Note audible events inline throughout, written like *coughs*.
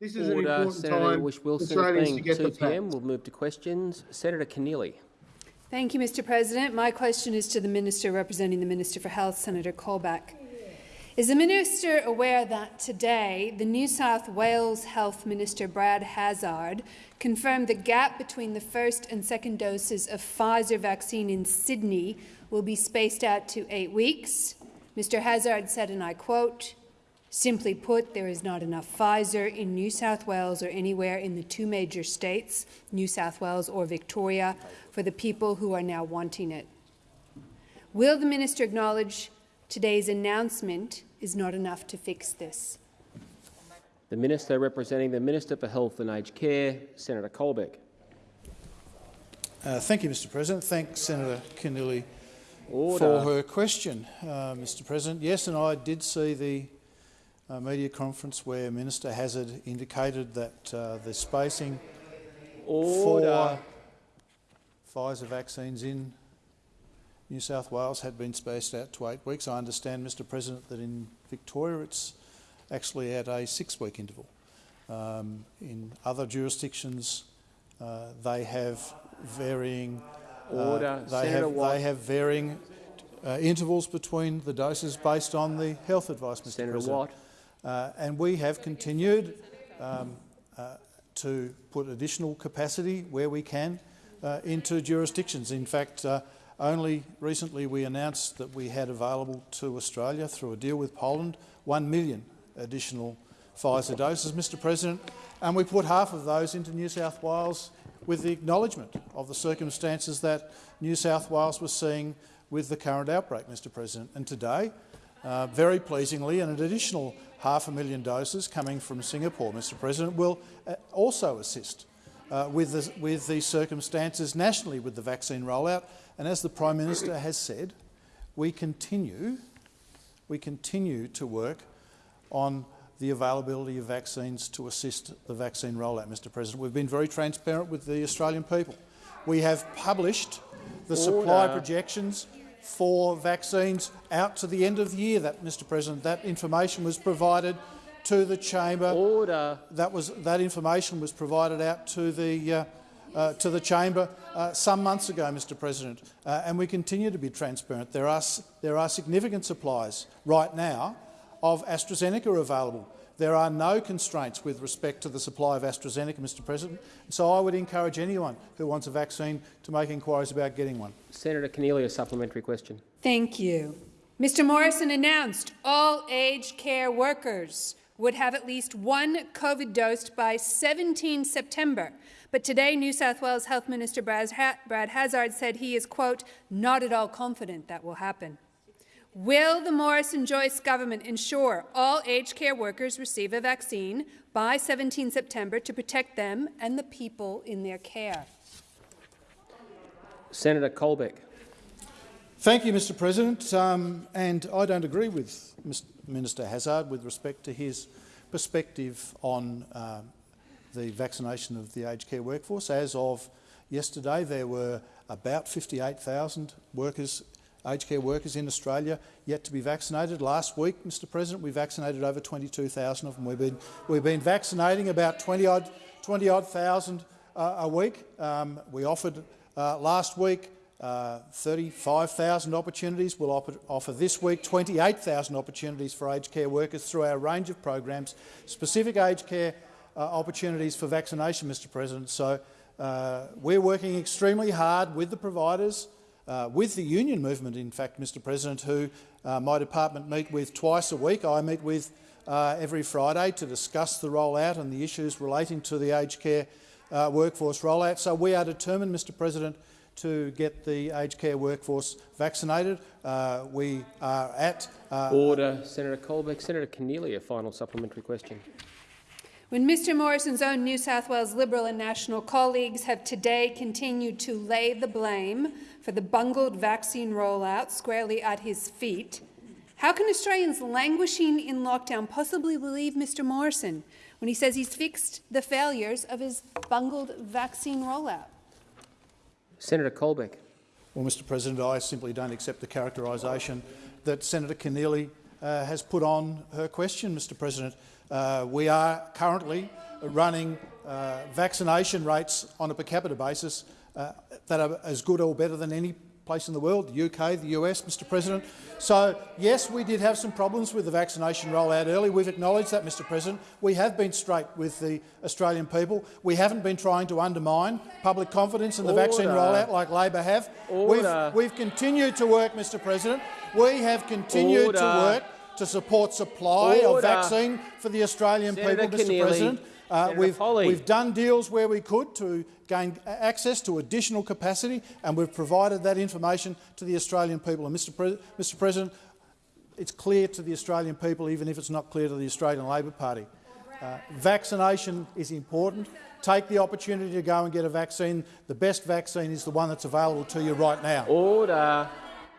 This is an Order. important Senator time Whish-Wilson, Australians to get 2 the p.m. We'll move to questions. Senator Keneally. Thank you, Mr President. My question is to the Minister representing the Minister for Health, Senator Colbeck. Is the minister aware that today the New South Wales Health Minister Brad Hazzard confirmed the gap between the first and second doses of Pfizer vaccine in Sydney will be spaced out to eight weeks? Mr Hazzard said, and I quote, Simply put, there is not enough Pfizer in New South Wales or anywhere in the two major states, New South Wales or Victoria, for the people who are now wanting it. Will the minister acknowledge today's announcement is not enough to fix this? The Minister representing the Minister for Health and Aged Care, Senator Colbeck. Uh, thank you, Mr President. Thank Senator Keneally Order. for her question, uh, Mr President. Yes, and I did see the uh, media conference where Minister Hazzard indicated that uh, the spacing Order. for Pfizer vaccines in New South Wales had been spaced out to eight weeks. I understand, Mr President, that in Victoria it's actually at a six-week interval. Um, in other jurisdictions, uh, they have varying uh, Order. they have they have varying uh, intervals between the doses based on the health advice, Mr Senator President. Watt. Uh, and we have continued um, uh, to put additional capacity where we can uh, into jurisdictions. In fact, uh, only recently we announced that we had available to Australia through a deal with Poland 1 million additional Pfizer doses, Mr President, and we put half of those into New South Wales with the acknowledgement of the circumstances that New South Wales was seeing with the current outbreak, Mr President. And today, uh, very pleasingly, an additional half a million doses coming from Singapore, Mr President, will uh, also assist uh, with, the, with the circumstances nationally with the vaccine rollout. And as the Prime Minister has said, we continue, we continue to work on the availability of vaccines to assist the vaccine rollout, Mr President. We've been very transparent with the Australian people. We have published the supply projections for vaccines out to the end of the year. That, Mr President, that information was provided to the chamber. Order. That was that information was provided out to the uh, uh, to the chamber uh, some months ago, Mr. President, uh, and we continue to be transparent. There are there are significant supplies right now of AstraZeneca available. There are no constraints with respect to the supply of AstraZeneca, Mr. President. So I would encourage anyone who wants a vaccine to make inquiries about getting one. Senator Keneally, a supplementary question. Thank you. Mr Morrison announced all aged care workers would have at least one COVID dose by 17 September. But today, New South Wales Health Minister Brad Ha- Brad Hazzard said he is, quote, not at all confident that will happen. Will the Morrison-Joyce government ensure all aged care workers receive a vaccine by 17 September to protect them and the people in their care? Senator Colbeck. Thank you, Mr President. Um, and I don't agree with Mr Minister Hazzard with respect to his perspective on um, the vaccination of the aged care workforce. As of yesterday, there were about 58,000 workers, aged care workers in Australia yet to be vaccinated. Last week, Mr President, we vaccinated over 22,000 of them. We've been, we've been vaccinating about 20 odd, 20 odd thousand uh, a week. Um, we offered uh, last week uh, 35,000 opportunities. We'll offer, offer this week 28,000 opportunities for aged care workers through our range of programs, specific aged care uh, opportunities for vaccination, Mr President. So uh, we're working extremely hard with the providers, uh, with the union movement, in fact, Mr President, who uh, my department meet with twice a week. I meet with uh, every Friday to discuss the rollout and the issues relating to the aged care uh, workforce rollout. So we are determined, Mr President, to get the aged care workforce vaccinated. Uh, we are at uh, Order. Senator Colbeck. Senator Keneally, a final supplementary question. When Mr Morrison's own New South Wales Liberal and National colleagues have today continued to lay the blame for the bungled vaccine rollout squarely at his feet, how can Australians languishing in lockdown possibly believe Mr Morrison when he says he's fixed the failures of his bungled vaccine rollout? Senator Colbeck. Well, Mr President, I simply don't accept the characterisation that Senator Keneally uh, has put on her question, Mr President. Uh, we are currently running uh, vaccination rates on a per capita basis uh, that are as good or better than any place in the world, the UK, the US, Mr President. So, yes, we did have some problems with the vaccination rollout early. We've acknowledged that, Mr President. We have been straight with the Australian people. We haven't been trying to undermine public confidence in the Order. vaccine rollout like Labor have. Order. We've, we've continued to work, Mr President. We have continued to work to support supply of vaccine for the Australian Senator people, Mr Keneally. President. Uh, we've, Polley. we've done deals where we could to gain access to additional capacity, and we've provided that information to the Australian people. And Mr. Pre Mr. President, it's clear to the Australian people, even if it's not clear to the Australian Labor Party. Uh, vaccination is important. Take the opportunity to go and get a vaccine. The best vaccine is the one that's available to you right now. Order.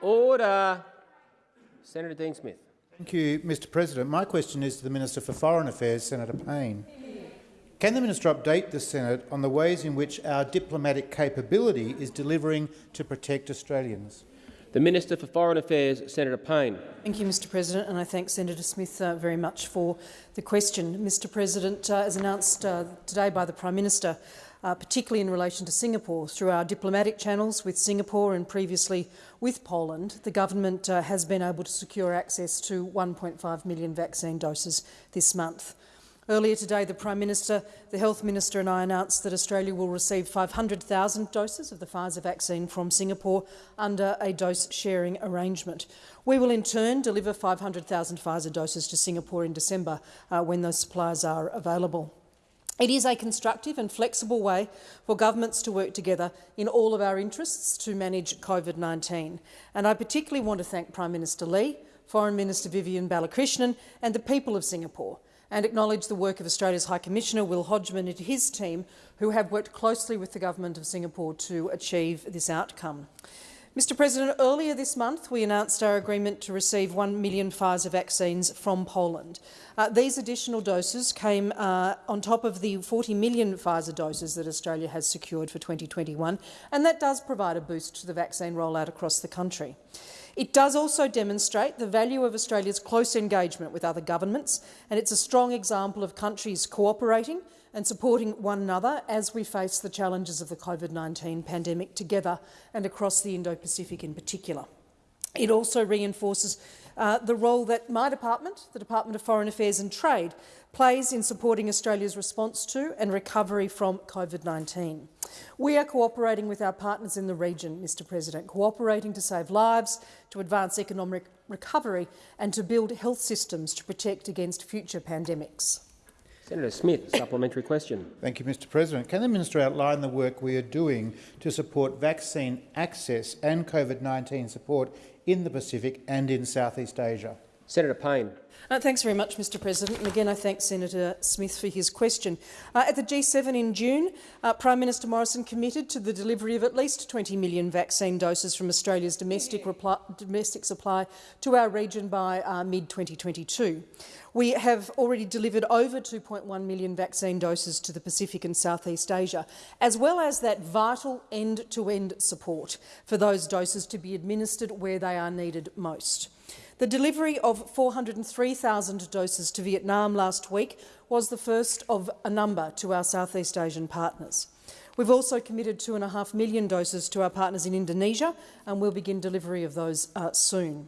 Order. Senator Dean Smith. Thank you, Mr President. My question is to the Minister for Foreign Affairs, Senator Payne. Can the minister update the Senate on the ways in which our diplomatic capability is delivering to protect Australians? The Minister for Foreign Affairs, Senator Payne. Thank you, Mr President, and I thank Senator Smith uh, very much for the question. Mr President, uh, as announced uh, today by the Prime Minister, uh, particularly in relation to Singapore, through our diplomatic channels with Singapore and previously with Poland, the government uh, has been able to secure access to 1.5 million vaccine doses this month. Earlier today, the Prime Minister, the Health Minister and I announced that Australia will receive 500,000 doses of the Pfizer vaccine from Singapore under a dose-sharing arrangement. We will in turn deliver 500,000 Pfizer doses to Singapore in December uh, when those supplies are available. It is a constructive and flexible way for governments to work together in all of our interests to manage COVID-19. And I particularly want to thank Prime Minister Lee, Foreign Minister Vivian Balakrishnan and the people of Singapore and acknowledge the work of Australia's High Commissioner Will Hodgman and his team, who have worked closely with the Government of Singapore to achieve this outcome. Mr President, earlier this month we announced our agreement to receive 1 million Pfizer vaccines from Poland. Uh, these additional doses came uh, on top of the 40 million Pfizer doses that Australia has secured for 2021, and that does provide a boost to the vaccine rollout across the country. It does also demonstrate the value of Australia's close engagement with other governments, and it's a strong example of countries cooperating and supporting one another as we face the challenges of the COVID-19 pandemic together and across the Indo-Pacific in particular. It also reinforces uh, the role that my department, the Department of Foreign Affairs and Trade, plays in supporting Australia's response to and recovery from COVID-19. We are cooperating with our partners in the region, Mr President, cooperating to save lives, to advance economic recovery and to build health systems to protect against future pandemics. Senator Smith, supplementary question. Thank you, Mr President. Can the minister outline the work we are doing to support vaccine access and COVID-19 support in the Pacific and in Southeast Asia? Senator Payne. Uh, thanks very much, Mr President. And again, I thank Senator Smith for his question. Uh, at the G7 in June, uh, Prime Minister Morrison committed to the delivery of at least 20 million vaccine doses from Australia's domestic, domestic supply to our region by uh, mid-2022. We have already delivered over 2.1 million vaccine doses to the Pacific and Southeast Asia, as well as that vital end-to-end -end support for those doses to be administered where they are needed most. The delivery of 403,000 doses to Vietnam last week was the first of a number to our Southeast Asian partners. We've also committed 2.5 million doses to our partners in Indonesia and we'll begin delivery of those uh, soon.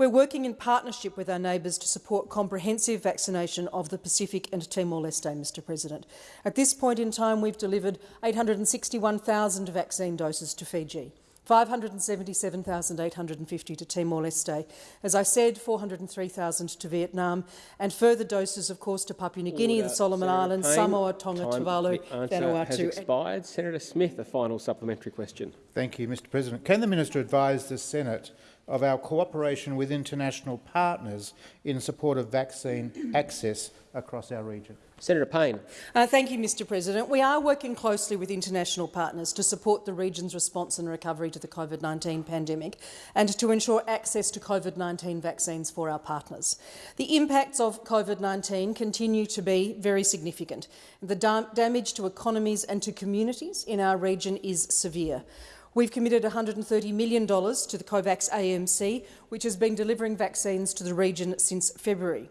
We're working in partnership with our neighbours to support comprehensive vaccination of the Pacific and Timor-Leste, Mr President. At this point in time, we've delivered 861,000 vaccine doses to Fiji. 577,850 to Timor-Leste. As I said, 403,000 to Vietnam, and further doses, of course, to Papua New Guinea, Order. the Solomon Senator Islands, Payne, Samoa, Tonga, time- Tuvalu, the answer has Vanuatu. expired. Senator Smith, a final supplementary question. Thank you, Mr President. Can the minister advise the Senate of our cooperation with international partners in support of vaccine *coughs* access across our region? Senator Payne. Uh, thank you, Mr President. We are working closely with international partners to support the region's response and recovery to the COVID-19 pandemic and to ensure access to COVID-19 vaccines for our partners. The impacts of COVID-19 continue to be very significant. The da damage to economies and to communities in our region is severe. We've committed $130 million to the COVAX AMC, which has been delivering vaccines to the region since February.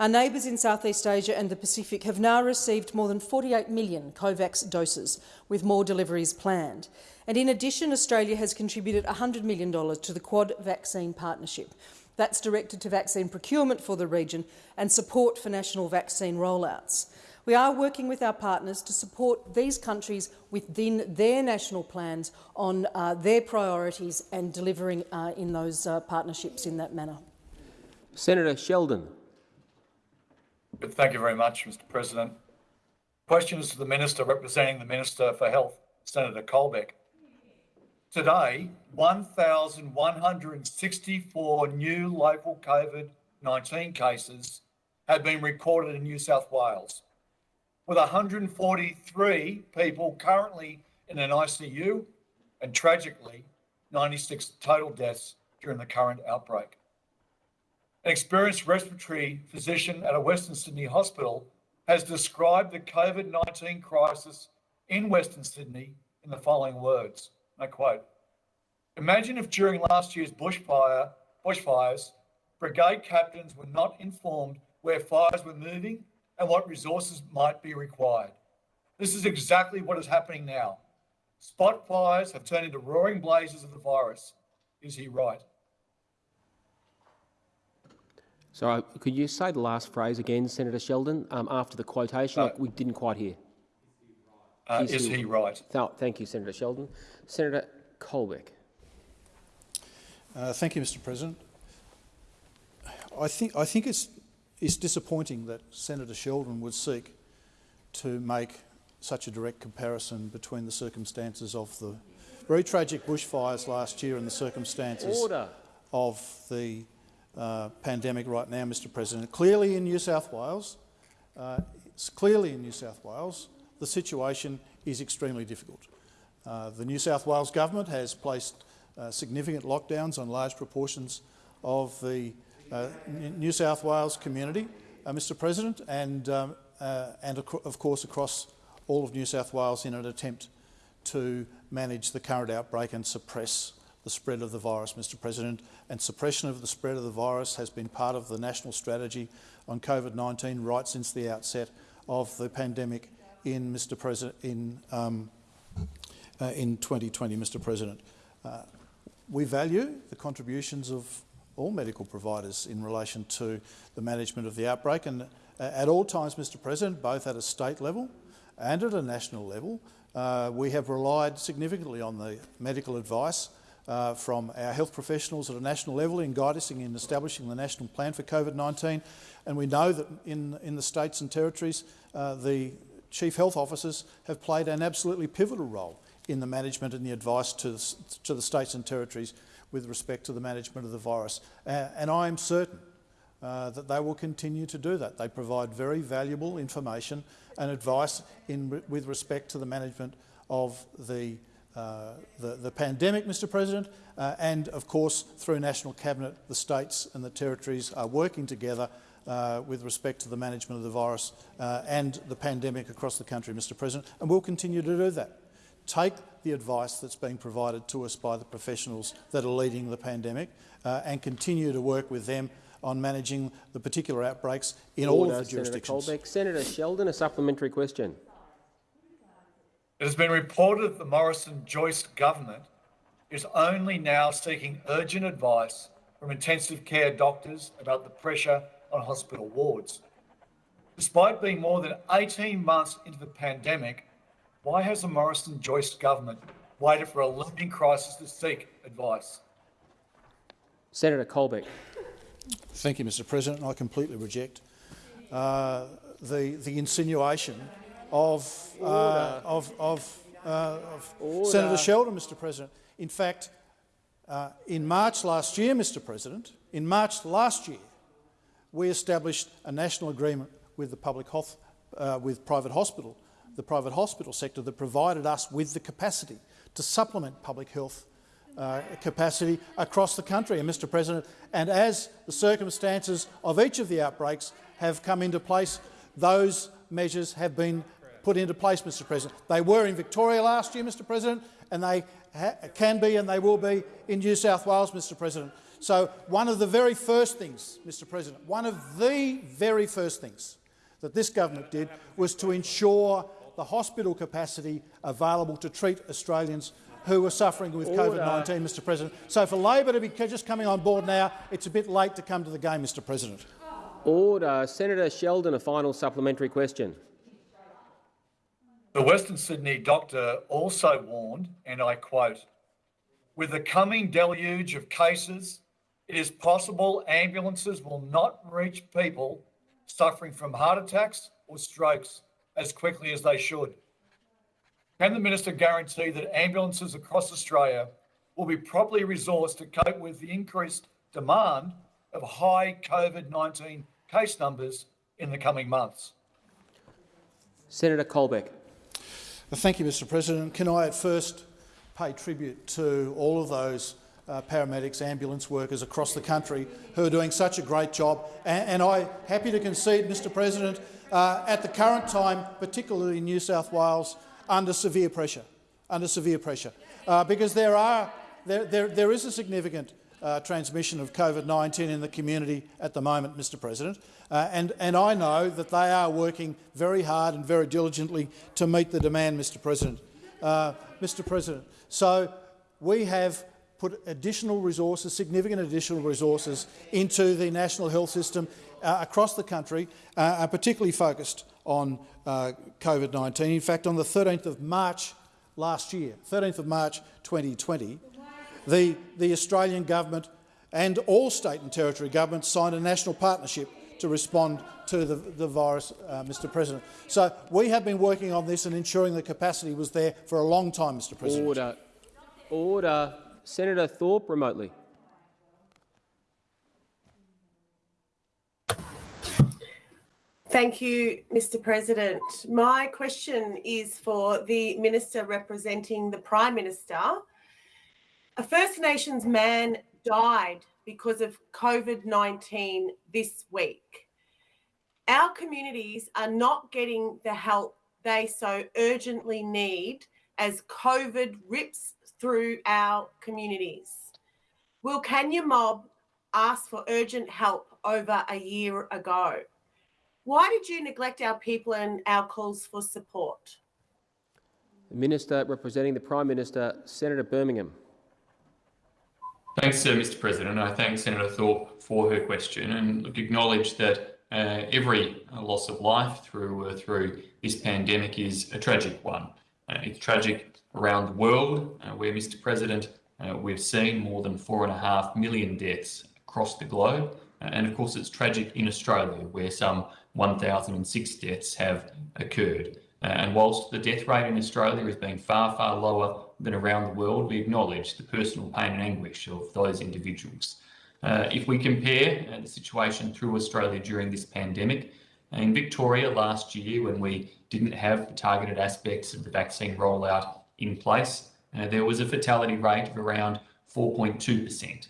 Our neighbours in Southeast Asia and the Pacific have now received more than 48 million COVAX doses, with more deliveries planned. And in addition, Australia has contributed $100 million to the Quad Vaccine Partnership. That's directed to vaccine procurement for the region and support for national vaccine rollouts. We are working with our partners to support these countries within their national plans on uh, their priorities and delivering uh, in those uh, partnerships in that manner. Senator Sheldon. Thank you very much, Mr President. Question is to the Minister representing the Minister for Health, Senator Colbeck. Today, 1,164 new local COVID-19 cases have been recorded in New South Wales, with 143 people currently in an ICU and tragically 96 total deaths during the current outbreak. An experienced respiratory physician at a Western Sydney hospital has described the COVID 19 crisis in Western Sydney in the following words. I quote Imagine if during last year's bushfire, bushfires, brigade captains were not informed where fires were moving and what resources might be required. This is exactly what is happening now. Spot fires have turned into roaring blazes of the virus. Is he right? Sorry, could you say the last phrase again, Senator Sheldon, um, after the quotation? Uh, we didn't quite hear. Uh, Is is he- he right? Th- thank you, Senator Sheldon. Senator Colbeck. Uh, thank you, Mr President. I think, I think it's, it's disappointing that Senator Sheldon would seek to make such a direct comparison between the circumstances of the very tragic bushfires last year and the circumstances Order. of the uh, pandemic right now, Mr President. Clearly in New South Wales, uh, clearly in New South Wales, the situation is extremely difficult. Uh, the New South Wales government has placed uh, significant lockdowns on large proportions of the New South Wales community, uh, Mr President, and, um, uh, and of course across all of New South Wales in an attempt to manage the current outbreak and suppress the spread of the virus, Mr President. And suppression of the spread of the virus has been part of the national strategy on COVID-19 right since the outset of the pandemic in, Mr President, in, um, uh, in 2020, Mr President. Uh, we value the contributions of all medical providers in relation to the management of the outbreak and uh, at all times, Mr President, both at a state level and at a national level, uh, we have relied significantly on the medical advice uh, from our health professionals at a national level in guiding in establishing the national plan for COVID-19. And we know that in, in the states and territories, uh, the chief health officers have played an absolutely pivotal role in the management and the advice to to the states and territories with respect to the management of the virus. And I am certain uh, that they will continue to do that. They provide very valuable information and advice in, with respect to the management of the, uh, the, the, pandemic, Mr President, uh, and of course through National Cabinet the states and the territories are working together uh, with respect to the management of the virus uh, and the pandemic across the country, Mr President, and we'll continue to do that. Take the advice that's being provided to us by the professionals that are leading the pandemic uh, and continue to work with them on managing the particular outbreaks in all Order, of the jurisdictions. Senator Colbeck. Senator Sheldon, a supplementary question. It has been reported that the Morrison-Joyce government is only now seeking urgent advice from intensive care doctors about the pressure on hospital wards. Despite being more than 18 months into the pandemic, why has the Morrison-Joyce government waited for a looming crisis to seek advice? Senator Colbeck. Thank you, Mr President. I completely reject uh, the, the insinuation of, uh, of, of, uh, of Senator Sheldon, Mr President. In fact, uh, in March last year, Mr President, in March last year, we established a national agreement with the public health, uh, with private hospital, the private hospital sector that provided us with the capacity to supplement public health uh, capacity across the country. And, Mr President, and as the circumstances of each of the outbreaks have come into place, those measures have been put into place, Mr President. They were in Victoria last year, Mr President, and they can be and they will be in New South Wales, Mr President. So one of the very first things, Mr President, one of the very first things that this government did was to ensure the hospital capacity available to treat Australians who were suffering with COVID-19, Mr President. So for Labor to be just coming on board now, it's a bit late to come to the game, Mr President. Order. Senator Sheldon, a final supplementary question. The Western Sydney doctor also warned, and I quote, with the coming deluge of cases, it is possible ambulances will not reach people suffering from heart attacks or strokes as quickly as they should. Can the minister guarantee that ambulances across Australia will be properly resourced to cope with the increased demand of high COVID 19 case numbers in the coming months? Senator Colbeck. Thank you, Mr President. Can I at first pay tribute to all of those uh, paramedics, ambulance workers across the country who are doing such a great job. And, and I'm happy to concede, Mr President, uh, at the current time, particularly in New South Wales, under severe pressure, under severe pressure, uh, because there, are, there, there, there is a significant uh, transmission of COVID-19 in the community at the moment, Mr President, uh, and, and I know that they are working very hard and very diligently to meet the demand, Mr President. Uh, Mr President, so we have put additional resources, significant additional resources into the national health system uh, across the country, uh, particularly focused on uh, COVID-19. In fact, on the 13th of March last year, 13th of March 2020, the, the Australian government and all state and territory governments signed a national partnership to respond to the, the virus, uh, Mr President. So we have been working on this and ensuring the capacity was there for a long time, Mr President. Order. Order. Senator Thorpe, remotely. Thank you, Mr President. My question is for the Minister representing the Prime Minister. A First Nations man died because of COVID 19 this week. Our communities are not getting the help they so urgently need as COVID rips through our communities. Wilcannia Mob ask for urgent help over a year ago? Why did you neglect our people and our calls for support? The Minister representing the Prime Minister, Senator Birmingham. Thanks, uh, Mr President. I thank Senator Thorpe for her question and look, acknowledge that uh, every uh, loss of life through uh, through this pandemic is a tragic one. Uh, it's tragic around the world, uh, where, Mr President, we've seen more than four and a half million deaths across the globe. and of course, it's tragic in Australia, where some 1,006 deaths have occurred. and whilst the death rate in Australia has been far, far lower than around the world, we acknowledge the personal pain and anguish of those individuals. Uh, if we compare uh, the situation through Australia during this pandemic, in Victoria last year, when we didn't have the targeted aspects of the vaccine rollout in place, uh, there was a fatality rate of around 4.2%.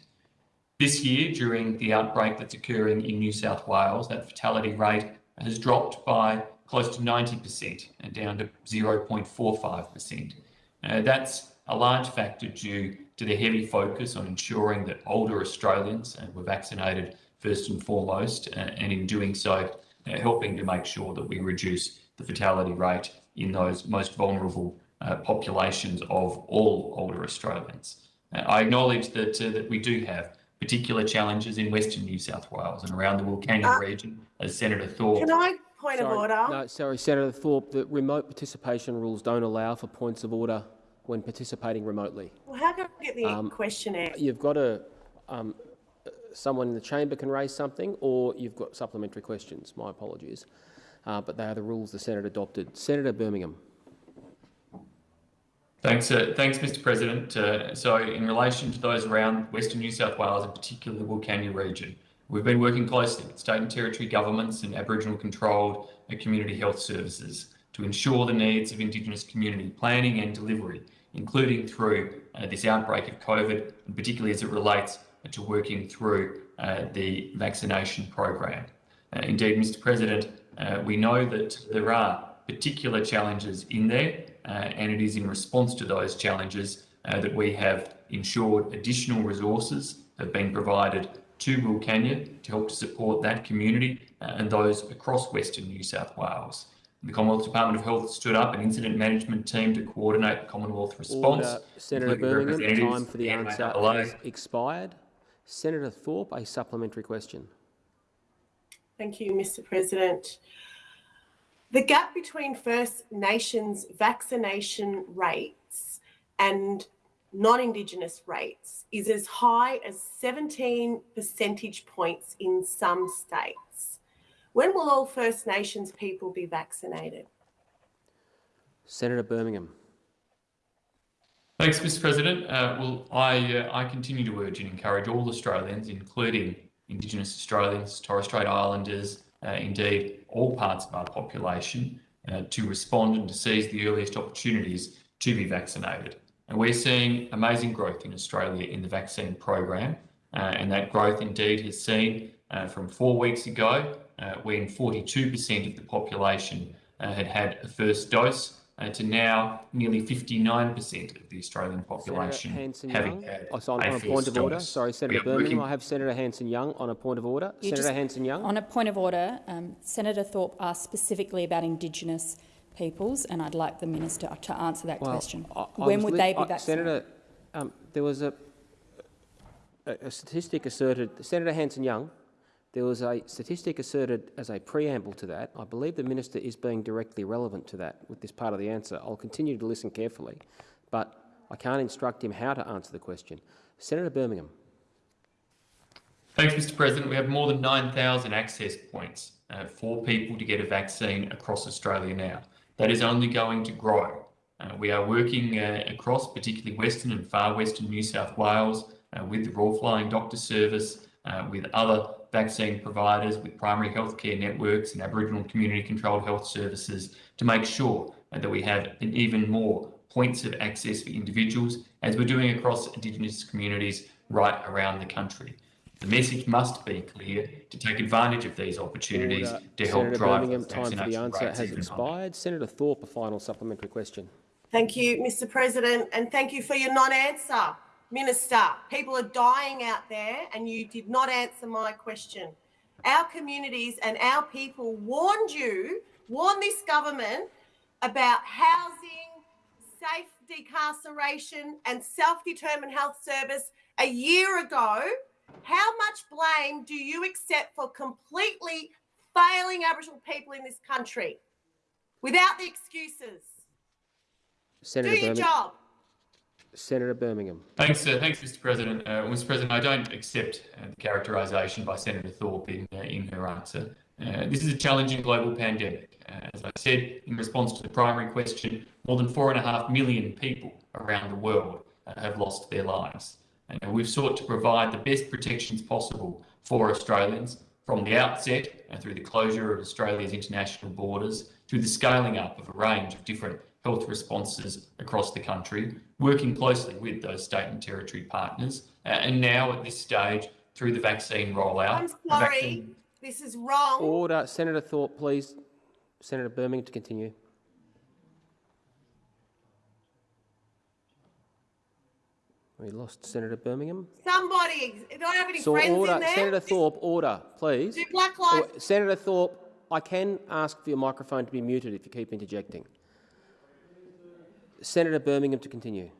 This year, during the outbreak that's occurring in New South Wales, that fatality rate has dropped by close to 90% and down to 0.45%. Uh, that's a large factor due to the heavy focus on ensuring that older Australians uh, were vaccinated first and foremost, uh, and in doing so, uh, helping to make sure that we reduce the fatality rate in those most vulnerable uh, populations of all older Australians. Uh, I acknowledge that, that we do have particular challenges in Western New South Wales and around the Wilcannia region, as Senator Thorpe Can I point sorry, of order? No, sorry, Senator Thorpe. The remote participation rules don't allow for points of order when participating remotely. Well, how can I get the Um, question out? You've got to, um, someone in the chamber can raise something, or you've got supplementary questions. My apologies, uh, but they are the rules the Senate adopted. Senator Birmingham. Thanks, uh, thanks, Mr. President. Uh, so, in relation to those around Western New South Wales, and particularly the Wilcannia region, we've been working closely with state and territory governments and Aboriginal-controlled uh, community health services to ensure the needs of Indigenous community planning and delivery including through uh, this outbreak of COVID, and particularly as it relates to working through uh, the vaccination program. Uh, indeed, Mr President, uh, we know that there are particular challenges in there, and it is in response to those challenges uh, that we have ensured additional resources have been provided to Wilcannia to help to support that community uh, and those across Western New South Wales. The Commonwealth Department of Health stood up an incident management team to coordinate the Commonwealth response. Order. Senator including Birmingham, time for the answer MLA. has expired. Senator Thorpe, a supplementary question. Thank you, Mr. President. The gap between First Nations vaccination rates and non Indigenous rates is as high as 17 percentage points in some states. When will all First Nations people be vaccinated? Senator Birmingham. Thanks, Mr. President. Uh, well, I uh, I continue to urge and encourage all Australians, including Indigenous Australians, Torres Strait Islanders, uh, indeed all parts of our population, uh, to respond and to seize the earliest opportunities to be vaccinated. And we're seeing amazing growth in Australia in the vaccine program, uh, and that growth indeed has seen uh, from four weeks ago, uh, when 42% of the population had had a first dose, uh, to now nearly 59% of the Australian population Senator Hanson having Young. had Oh, so on, a on a point of order. dose. Sorry, Senator Birmingham. I have Senator Hanson Young on a point of order. You Senator Hanson Young. On a point of order, um, Senator Thorpe asked specifically about Indigenous peoples, and I'd like the minister to answer that Well, question. I- I when would they be I- vaccinated? Senator, um, there was a, a, a statistic asserted. Senator Hanson Young. There was a statistic asserted as a preamble to that. I believe the minister is being directly relevant to that with this part of the answer. I'll continue to listen carefully, but I can't instruct him how to answer the question. Senator Birmingham. Thanks, Mr. President. We have more than 9,000 access points uh, for people to get a vaccine across Australia now. That is only going to grow. Uh, we are working uh, across, particularly Western and far Western New South Wales, uh, with the Royal Flying Doctor Service, uh, with other vaccine providers, with primary healthcare networks and Aboriginal community controlled health services to make sure that we have an even more points of access for individuals, as we're doing across Indigenous communities right around the country. The message must be clear to take advantage of these opportunities Order. to help Senator drive Birmingham, time for the answer has even higher. expired. Senator Thorpe, a final supplementary question. Thank you, Mr. President, and thank you for your non answer, Minister. People are dying out there, and you did not answer my question. Our communities and our people warned you, warned this government about housing, safe decarceration, and self determined health service a year ago. How much blame do you accept for completely failing Aboriginal people in this country without the excuses? Senator Do your Birmingham. job. Senator Birmingham. Thanks, uh, thanks, Mr. President. Uh, Mr. President, I don't accept uh, the characterisation by Senator Thorpe in, uh, in her answer. Uh, this is a challenging global pandemic. Uh, as I said in response to the primary question, more than four and a half million people around the world have lost their lives. And we've sought to provide the best protections possible for Australians from the outset and through the closure of Australia's international borders, through the scaling up of a range of different health responses across the country, working closely with those state and territory partners, uh, and now at this stage through the vaccine rollout. I'm sorry, vaccine- this is wrong. Order. Senator Thorpe, please. Senator Birmingham to continue. We lost Senator Birmingham. Somebody, do I have any So friends order. in there? Senator Thorpe, order, please. Do Black Lives Senator Thorpe, I can ask for your microphone to be muted if you keep interjecting. Senator Birmingham to continue.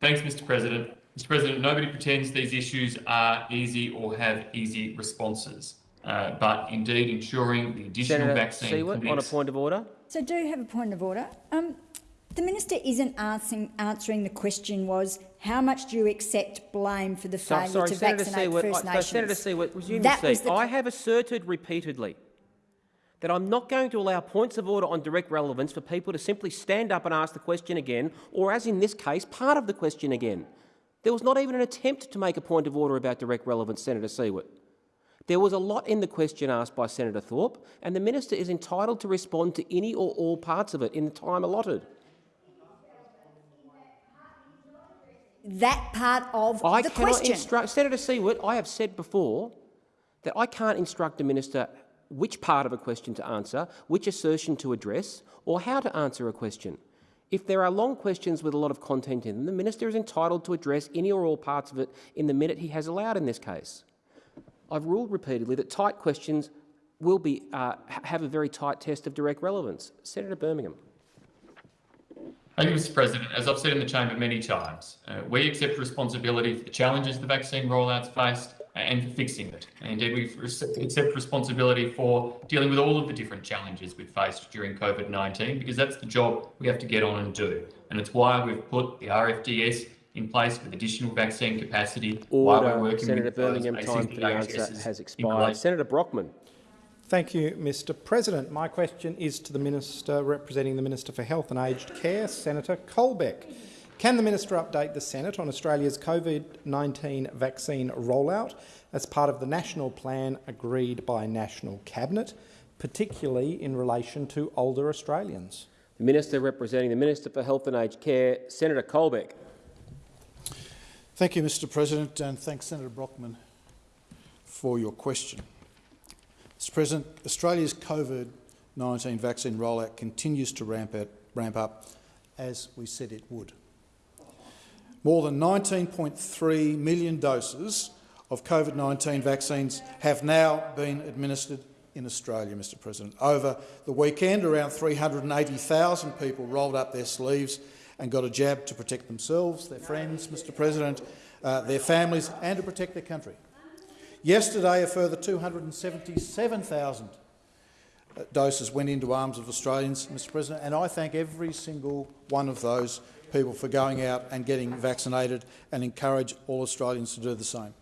Thanks, Mr. President. Mr. President, nobody pretends these issues are easy or have easy responses. Uh, but indeed, ensuring the additional Senator vaccine Siewert on a point of order. So, do you have a point of order. Um, the minister isn't answering, answering the question was how much do you accept blame for the So, failure sorry, to Senator vaccinate Siewert. First I- Nations? so Senator Siewert, resume That your was seat. the- I have asserted repeatedly that I'm not going to allow points of order on direct relevance for people to simply stand up and ask the question again, or as in this case, part of the question again. There was not even an attempt to make a point of order about direct relevance, Senator Siewert. There was a lot in the question asked by Senator Thorpe, and the minister is entitled to respond to any or all parts of it in the time allotted. that part of I the cannot question. Senator Siewert. I have said before that I can't instruct a minister which part of a question to answer, which assertion to address, or how to answer a question. If there are long questions with a lot of content in them, the minister is entitled to address any or all parts of it in the minute he has allowed in this case. I've ruled repeatedly that tight questions will be, uh, have a very tight test of direct relevance. Senator Birmingham. Thank you, Mr President. As I've said in the chamber many times, uh, we accept responsibility for the challenges the vaccine rollouts faced Uh, and for fixing it. And indeed, we accept responsibility for dealing with all of the different challenges we've faced during COVID-19 because that's the job we have to get on and do. And it's why we've put the RFDS in place with additional vaccine capacity Order. while we're working Senator with Birmingham, time for the answer has expired. Senator Brockman. Thank you, Mr President. My question is to the Minister representing the Minister for Health and Aged Care, Senator Colbeck. Can the minister update the Senate on Australia's COVID-19 vaccine rollout as part of the national plan agreed by National Cabinet, particularly in relation to older Australians? The Minister representing the Minister for Health and Aged Care, Senator Colbeck. Thank you, Mr President, and thanks, Senator Brockman, for your question. Mr President, Australia's COVID-19 vaccine rollout continues to ramp, ramp up as we said it would. More than 19.3 million doses of COVID-19 vaccines have now been administered in Australia, Mr President. Over the weekend, around 380,000 people rolled up their sleeves and got a jab to protect themselves, their friends, Mr President, uh, their families and to protect their country. Yesterday, a further 277,000 uh, doses went into arms of Australians, Mr President, and I thank every single one of those people for going out and getting vaccinated and encourage all Australians to do the same.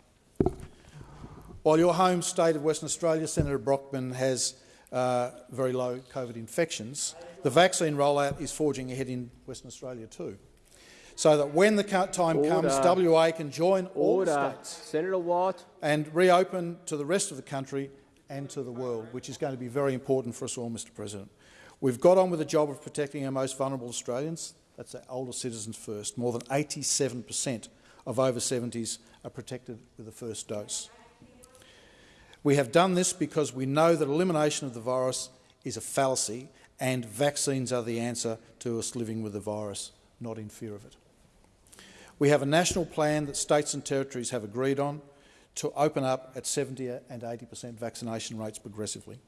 While your home state of Western Australia, Senator Brockman, has uh, very low COVID infections, the vaccine rollout is forging ahead in Western Australia too. So that when the time Order. comes, WA can join Order. all states Senator Watt. and reopen to the rest of the country and to the world, which is going to be very important for us all, Mr President. We've got on with the job of protecting our most vulnerable Australians. That's our older citizens first. More than 87 per cent of over 70s are protected with the first dose. We have done this because we know that elimination of the virus is a fallacy and vaccines are the answer to us living with the virus, not in fear of it. We have a national plan that states and territories have agreed on to open up at 70 and 80 per cent vaccination rates progressively.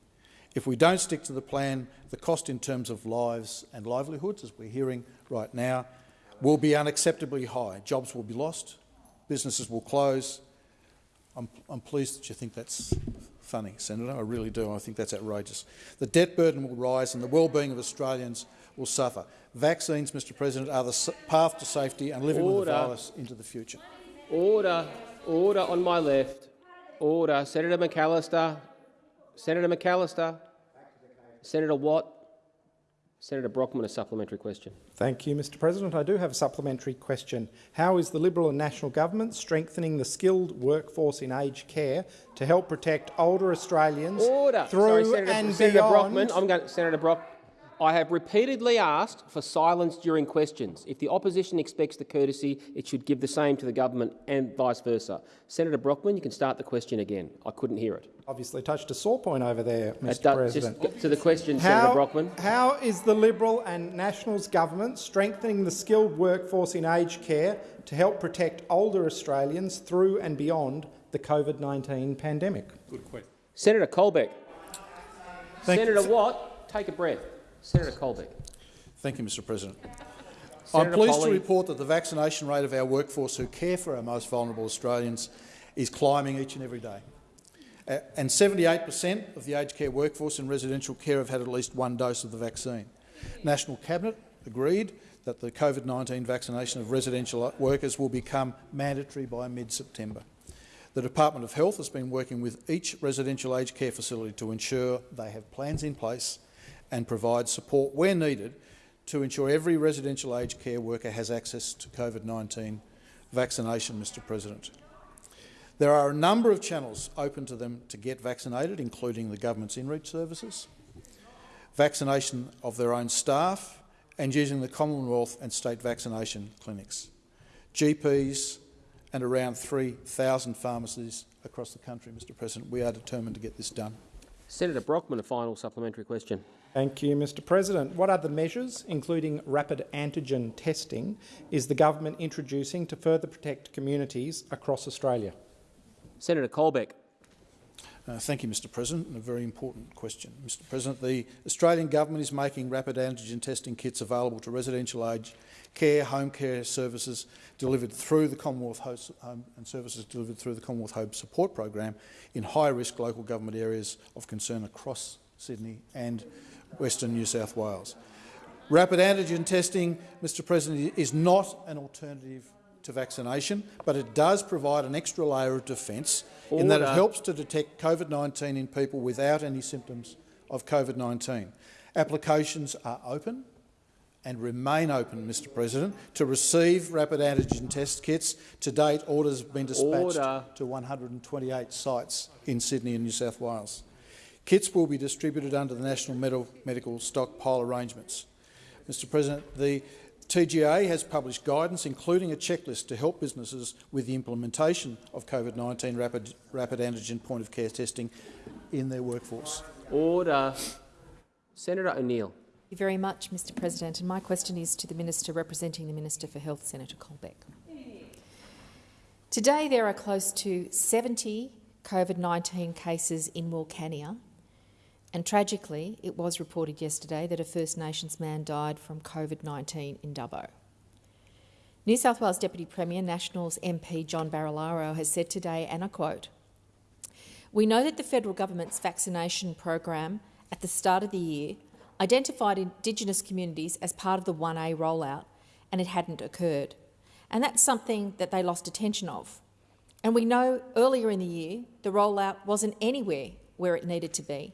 If we don't stick to the plan, the cost in terms of lives and livelihoods, as we're hearing right now, will be unacceptably high. Jobs will be lost, businesses will close. I'm, I'm pleased that you think that's funny, Senator. I really do. I think that's outrageous. The debt burden will rise and the well-being of Australians will suffer. Vaccines, Mr President, are the path to safety and living Order. with the virus into the future. Order. Order on my left. Order. Senator McAllister. Senator McAllister. Senator Watt. Senator Brockman, a supplementary question. Thank you, Mr President. I do have a supplementary question. How is the Liberal and National Government strengthening the skilled workforce in aged care to help protect older Australians Order. through Sorry, Senator, and Senator beyond? Brockman, I'm going, Senator Brock, I have repeatedly asked for silence during questions. If the opposition expects the courtesy, it should give the same to the government and vice versa. Senator Brockman, you can start the question again. I couldn't hear it. Obviously touched a sore point over there, Mr President. Just to the question, how, Senator Brockman. How is the Liberal and Nationals government strengthening the skilled workforce in aged care to help protect older Australians through and beyond the COVID-19 pandemic? Good question. Senator Colbeck. Thank Senator you. Watt, take a breath. Senator Colbeck. Thank you, Mr President. Senator I'm pleased Polley. to report that the vaccination rate of our workforce who care for our most vulnerable Australians is climbing each and every day. Uh, and 78 per cent of the aged care workforce in residential care have had at least one dose of the vaccine. National Cabinet agreed that the COVID-19 vaccination of residential workers will become mandatory by mid-September. The Department of Health has been working with each residential aged care facility to ensure they have plans in place and provide support where needed to ensure every residential aged care worker has access to COVID-19 vaccination, Mr President. There are a number of channels open to them to get vaccinated, including the government's in-reach services, vaccination of their own staff and using the Commonwealth and state vaccination clinics, GPs and around 3,000 pharmacies across the country, Mr President. We are determined to get this done. Senator Brockman, a final supplementary question. Thank you, Mr President. What other measures, including rapid antigen testing, is the government introducing to further protect communities across Australia? Senator Colbeck. Uh, thank you, Mr President. and A very important question. Mr President, the Australian government is making rapid antigen testing kits available to residential aged care, home care services delivered through the Commonwealth Home and services delivered through the Commonwealth Home Support Program in high-risk local government areas of concern across Sydney and Western New South Wales. Rapid antigen testing, Mr President, is not an alternative to vaccination, but it does provide an extra layer of defence in that it helps to detect COVID-19 in people without any symptoms of COVID-19. Applications are open and remain open, Mr President, to receive rapid antigen test kits. To date, orders have been dispatched Order. to 128 sites in Sydney and New South Wales. Kits will be distributed under the National Medical, Medical Stockpile Arrangements. Mr President, the TGA has published guidance, including a checklist to help businesses with the implementation of COVID-19 rapid, rapid antigen point-of-care testing in their workforce. Order. Senator O'Neill. Thank you very much, Mr President. And my question is to the Minister representing the Minister for Health, Senator Colbeck. Today there are close to 70 COVID-19 cases in Wilcannia, and tragically it was reported yesterday that a First Nations man died from COVID-19 in Dubbo. New South Wales Deputy Premier, Nationals MP John Barilaro has said today, and I quote, we know that the federal government's vaccination program at the start of the year identified Indigenous communities as part of the 1A rollout and it hadn't occurred. And that's something that they lost attention of. And we know earlier in the year the rollout wasn't anywhere where it needed to be.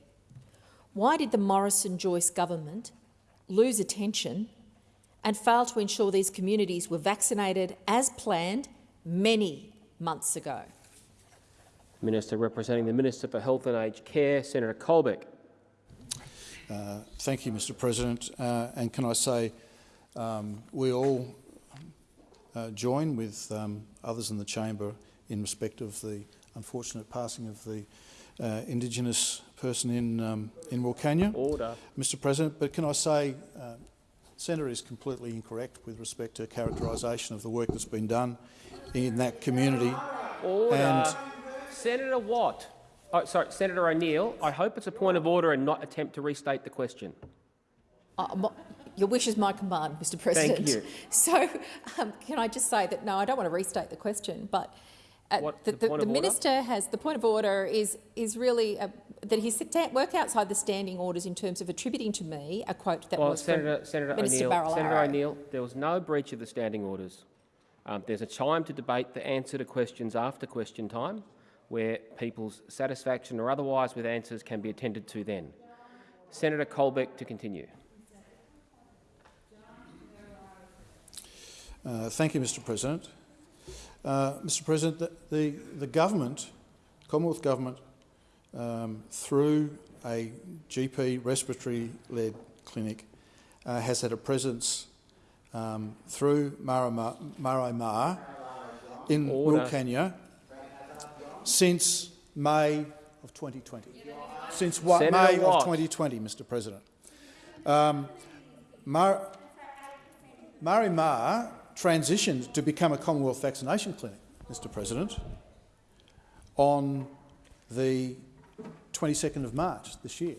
Why did the Morrison-Joyce government lose attention and fail to ensure these communities were vaccinated as planned many months ago? Minister representing the Minister for Health and Aged Care, Senator Colbeck. Uh, thank you, Mr President. Uh, and can I say um, we all uh, join with um, others in the chamber in respect of the unfortunate passing of the uh, Indigenous person in, um, in Wilcannia. Order. Mr President, but can I say uh, Senator is completely incorrect with respect to characterisation of the work that's been done in that community. Order. And Senator Watt. Oh, sorry, Senator O'Neill. I hope it's a point of order and not attempt to restate the question. Uh, mo- your wish is my command, Mr President. Thank you. *laughs* So um, can I just say that, no, I don't want to restate the question, but uh, What, the, the the, the minister has the point of order is is really uh, that he sit work outside the standing orders in terms of attributing to me a quote that Well, was Senator, from Senator Minister O'Neill, Senator O'Neill, there was no breach of the standing orders. Um, there's a time to debate the answer to questions after question time, where people's satisfaction or otherwise with answers can be attended to then. Senator Colbeck to continue. Uh, thank you, Mr President. Uh, Mr President, the, the, the government, Commonwealth Government, um, through a GP respiratory-led clinic, uh, has had a presence um, through Marama- Maari Ma in Order. Wilcannia since May of 2020. Since what, May Watt. of 2020, Mr President. Um, Mar- Marimar transitioned to become a Commonwealth vaccination clinic, Mr President, on the 22nd of March this year.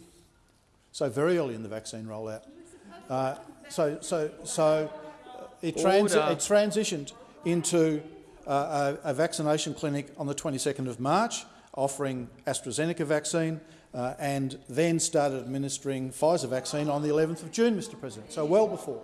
So very early in the vaccine rollout. Uh, so, so, so it, transi it transitioned into uh, a, a vaccination clinic on the 22nd of March, offering AstraZeneca vaccine, uh, and then started administering Pfizer vaccine on the 11th of June, Mr President. So well before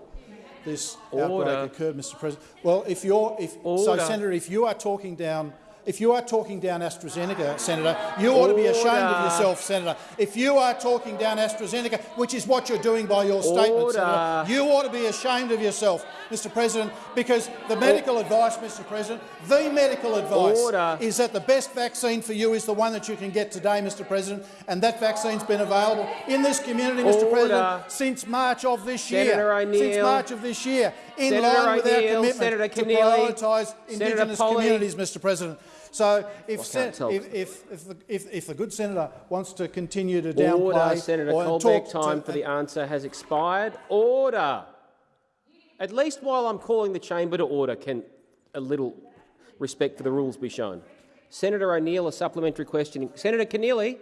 this Order. outbreak occurred, Mr President. Well, if you're, if, so Senator, if you are talking down, if you are talking down AstraZeneca, Senator, you ought to be ashamed of yourself, Senator. If you are talking down AstraZeneca, which is what you're doing by your statement, Senator, you ought to be ashamed of yourself, Mr President, because the medical advice, Mr President, the medical advice Order. is that the best vaccine for you is the one that you can get today, Mr President, and that vaccine's been available in this community, Mr Order. President, since March of this Senator year. O'Neill. Since March of this year, in Senator line with our commitment Senator to Keneally, prioritise Indigenous Polley, communities, Mr President. So if, I sen- if, if, if, the, if, if the good senator wants to continue to Order, downplay Senator or Colbeck. talk Time to, for the answer has expired. Order. At least while I'm calling the chamber to order, can a little respect for the rules be shown? Senator O'Neill, a supplementary question. Senator Keneally.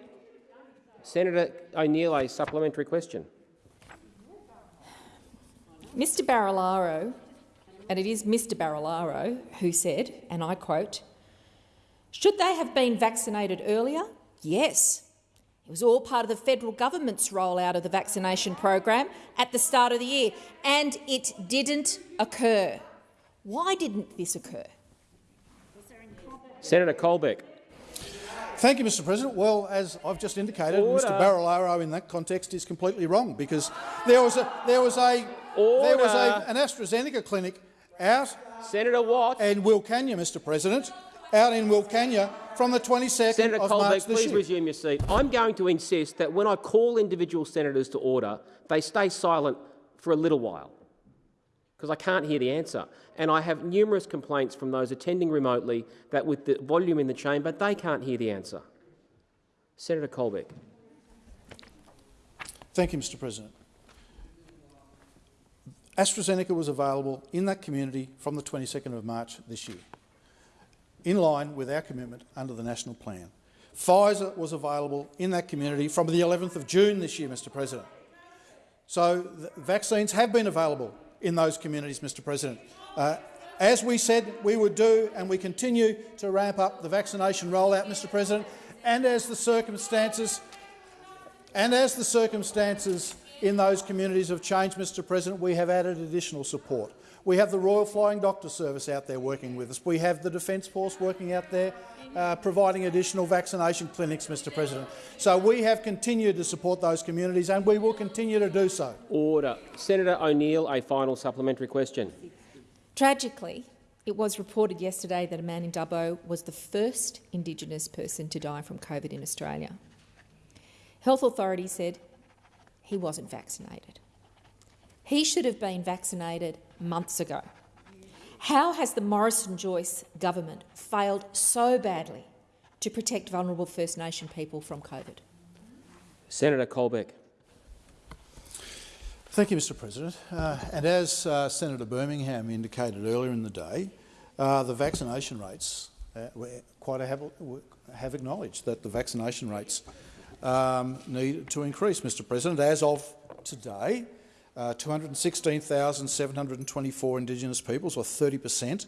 Senator O'Neill, a supplementary question. Mr Barilaro, and it is Mr Barilaro who said, and I quote, should they have been vaccinated earlier? Yes. It was all part of the federal government's rollout of the vaccination program at the start of the year, and it didn't occur. Why didn't this occur? Senator Colbeck. Thank you, Mr President. Well, as I've just indicated, Order. Mr Barilaro in that context is completely wrong because there was a there was a there was a, an AstraZeneca clinic out Senator Watt. in Wilcannia, Mr President, out in Wilcannia from the 22nd Senator of Colbeck, March this please year. resume your seat. I'm going to insist that when I call individual senators to order, they stay silent for a little while, because I can't hear the answer. And I have numerous complaints from those attending remotely that with the volume in the chamber, they can't hear the answer. Senator Colbeck. Thank you, Mr President. AstraZeneca was available in that community from the 22nd of March this year, in line with our commitment under the national plan. Pfizer was available in that community from the 11th of June this year, Mr President. So vaccines have been available in those communities, Mr President. Uh, as we said we would do, and we continue to ramp up the vaccination rollout, Mr President, and as the circumstances and as the circumstances in those communities have changed, Mr President, we have added additional support. We have the Royal Flying Doctor Service out there working with us. We have the Defence Force working out there uh, providing additional vaccination clinics, Mr President. So we have continued to support those communities and we will continue to do so. Order. Senator O'Neill, a final supplementary question. Tragically, it was reported yesterday that a man in Dubbo was the first Indigenous person to die from COVID in Australia. Health authorities said he wasn't vaccinated. He should have been vaccinated months ago. How has the Morrison-Joyce government failed so badly to protect vulnerable First Nation people from COVID? Senator Colbeck. Thank you, Mr President. Uh, and as uh, Senator Birmingham indicated earlier in the day, uh, the vaccination rates, uh, were quite a have, have acknowledged that the vaccination rates um, need to increase, Mr President. As of today, uh, 216,724 Indigenous peoples, or 30 per cent,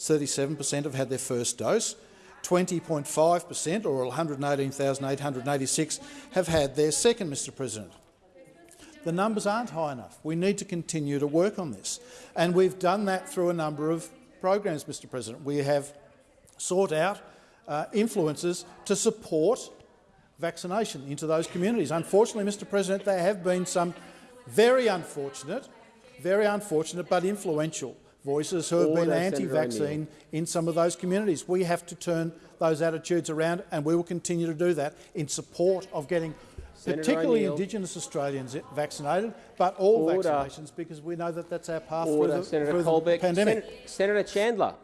37 per cent have had their first dose. 20.5 per cent, or 118,886, have had their second, Mr President. The numbers aren't high enough. We need to continue to work on this. And we've done that through a number of programs, Mr President. We have sought out uh, influencers to support vaccination into those communities. Unfortunately, Mr President, there have been some very unfortunate, very unfortunate but influential voices who have Order, been anti-vaccine in some of those communities. We have to turn those attitudes around and we will continue to do that in support of getting Senator particularly O'Neill. Indigenous Australians vaccinated, but all Order. vaccinations because we know that that's our path Order. through the, Senator through the Colbeck. pandemic. Sen Senator Chandler.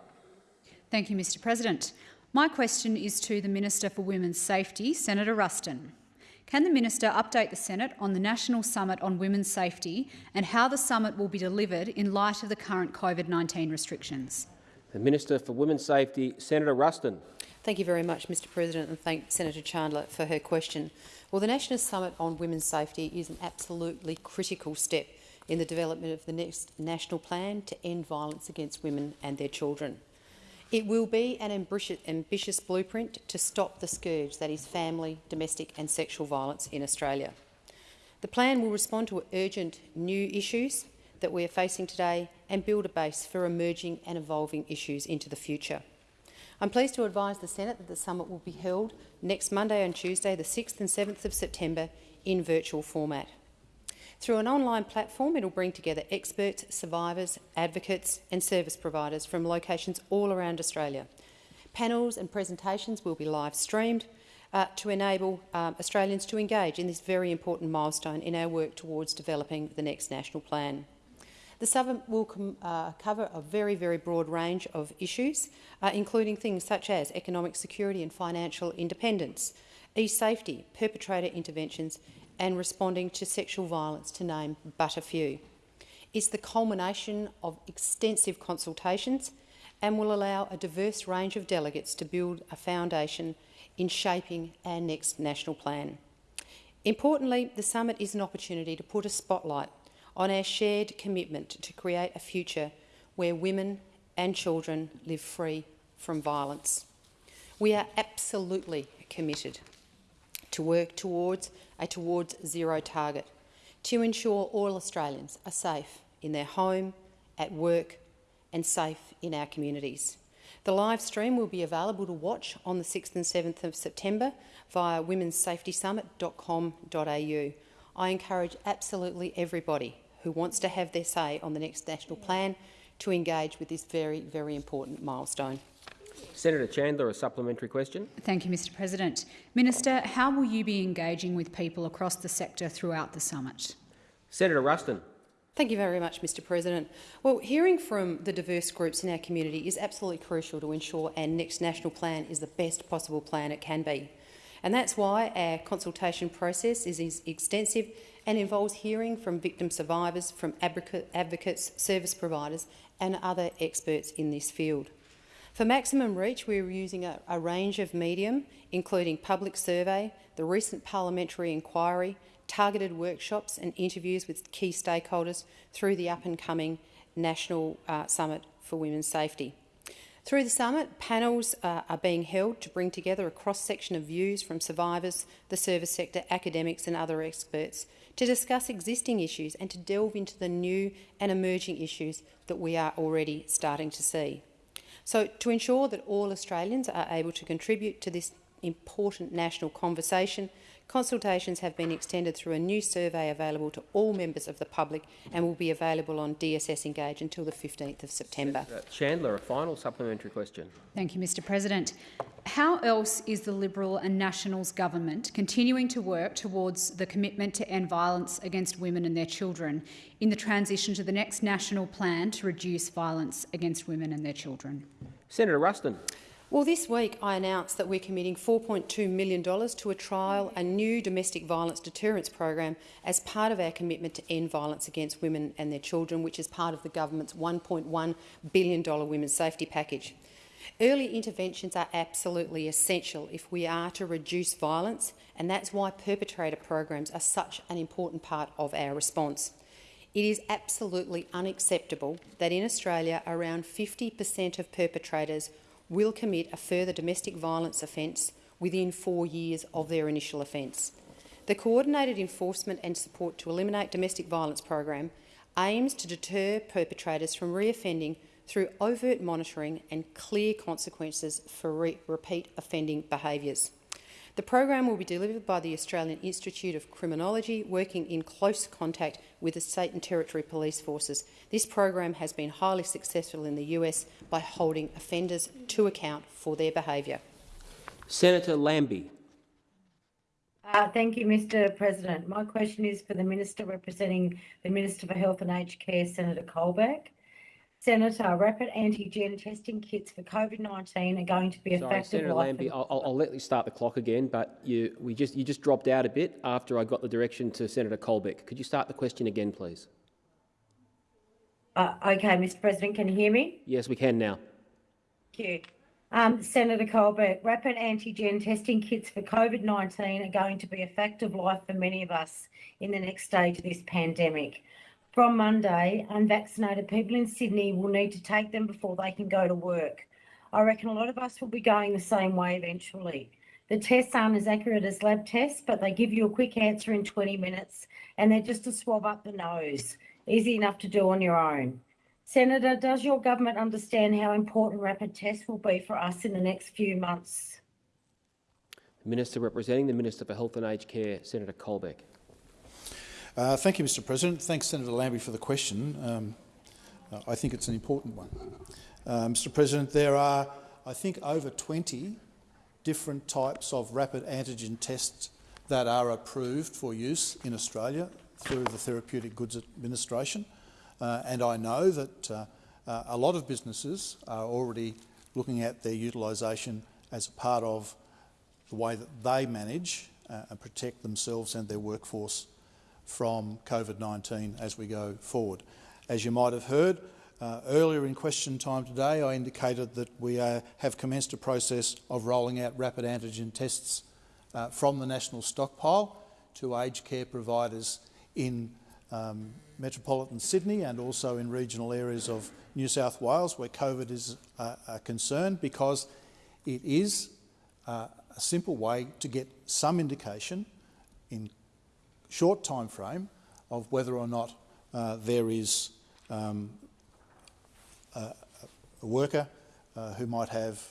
Thank you, Mr President. My question is to the Minister for Women's Safety, Senator Ruston. Can the minister update the Senate on the National Summit on Women's Safety and how the summit will be delivered in light of the current COVID-19 restrictions? The Minister for Women's Safety, Senator Ruston. Thank you very much, Mr President, and thank Senator Chandler for her question. Well, the National Summit on Women's Safety is an absolutely critical step in the development of the next national plan to end violence against women and their children. It will be an ambitious, blueprint to stop the scourge that is family, domestic and sexual violence in Australia. The plan will respond to urgent new issues that we are facing today and build a base for emerging and evolving issues into the future. I'm pleased to advise the Senate that the summit will be held next Monday and Tuesday, the 6th and 7th of September, in virtual format. Through an online platform, it will bring together experts, survivors, advocates and service providers from locations all around Australia. Panels and presentations will be live streamed uh, to enable um, Australians to engage in this very important milestone in our work towards developing the next national plan. The summit will uh, cover a very, very broad range of issues, uh, including things such as economic security and financial independence, e-safety, perpetrator interventions and responding to sexual violence, to name but a few. It's the culmination of extensive consultations and will allow a diverse range of delegates to build a foundation in shaping our next national plan. Importantly, the summit is an opportunity to put a spotlight on our shared commitment to create a future where women and children live free from violence. We are absolutely committed to work towards a towards zero target to ensure all Australians are safe in their home, at work and safe in our communities. The live stream will be available to watch on the 6th and 7th of September via womensafetysummit.com.au. I encourage absolutely everybody who wants to have their say on the next national plan to engage with this very, very important milestone. Senator Chandler, a supplementary question. Thank you, Mr President. Minister, how will you be engaging with people across the sector throughout the summit? Senator Ruston. Thank you very much, Mr President. Well, hearing from the diverse groups in our community is absolutely crucial to ensure our next national plan is the best possible plan it can be. And that's why our consultation process is extensive and involves hearing from victim survivors, from advocates, service providers and other experts in this field. For maximum reach, we are using a, a range of medium, including public survey, the recent parliamentary inquiry, targeted workshops and interviews with key stakeholders through the up-and-coming National uh, Summit for Women's Safety. Through the summit, panels uh, are being held to bring together a cross-section of views from survivors, the service sector, academics and other experts to discuss existing issues and to delve into the new and emerging issues that we are already starting to see. So to ensure that all Australians are able to contribute to this important national conversation, consultations have been extended through a new survey available to all members of the public and will be available on DSS Engage until the 15th of September. Uh, Chandler, a final supplementary question. Thank you, Mr President. How else is the Liberal and Nationals government continuing to work towards the commitment to end violence against women and their children in the transition to the next national plan to reduce violence against women and their children? Senator Ruston. Well, this week I announced that we're committing $4.2 million to a trial a new domestic violence deterrence program as part of our commitment to end violence against women and their children, which is part of the government's $1.1 billion women's safety package. Early interventions are absolutely essential if we are to reduce violence, and that's why perpetrator programs are such an important part of our response. It is absolutely unacceptable that in Australia around 50 per cent of perpetrators will commit a further domestic violence offence within four years of their initial offence. The Coordinated Enforcement and Support to Eliminate Domestic Violence program aims to deter perpetrators from reoffending through overt monitoring and clear consequences for re repeat offending behaviours. The program will be delivered by the Australian Institute of Criminology, working in close contact with the state and territory police forces. This program has been highly successful in the US by holding offenders to account for their behaviour. Senator Lambie. Uh, thank you, Mr President. My question is for the Minister representing the Minister for Health and Aged Care, Senator Colbeck. Senator, rapid antigen testing kits for COVID-19 are going to be Sorry, effective. Senator Lambie, I'll, I'll, let you start the clock again, but you, we just, you just dropped out a bit after I got the direction to Senator Colbeck. Could you start the question again, please? Uh, okay, Mr President, can you hear me? Yes, we can now. Thank you. Um, Senator Colbeck, rapid antigen testing kits for COVID-19 are going to be a fact of life for many of us in the next stage of this pandemic. From Monday, unvaccinated people in Sydney will need to take them before they can go to work. I reckon a lot of us will be going the same way eventually. The tests aren't as accurate as lab tests, but they give you a quick answer in 20 minutes and they're just a swab up the nose. Easy enough to do on your own. Senator, does your government understand how important rapid tests will be for us in the next few months? The Minister representing the Minister for Health and Aged Care, Senator Colbeck. Uh, thank you, Mr President. Thanks, Senator Lambie, for the question. Um, uh, I think it's an important one. Uh, Mr President, there are, I think, over 20 different types of rapid antigen tests that are approved for use in Australia through the Therapeutic Goods Administration. Uh, and I know that uh, uh, a lot of businesses are already looking at their utilisation as a part of the way that they manage uh, and protect themselves and their workforce from COVID-19 as we go forward. As you might have heard, uh, earlier in question time today, I indicated that we uh, have commenced a process of rolling out rapid antigen tests uh, from the national stockpile to aged care providers in um, metropolitan Sydney and also in regional areas of New South Wales where COVID is uh, a concern because it is uh, a simple way to get some indication in short time frame of whether or not uh, there is um, a, a, worker uh, who might have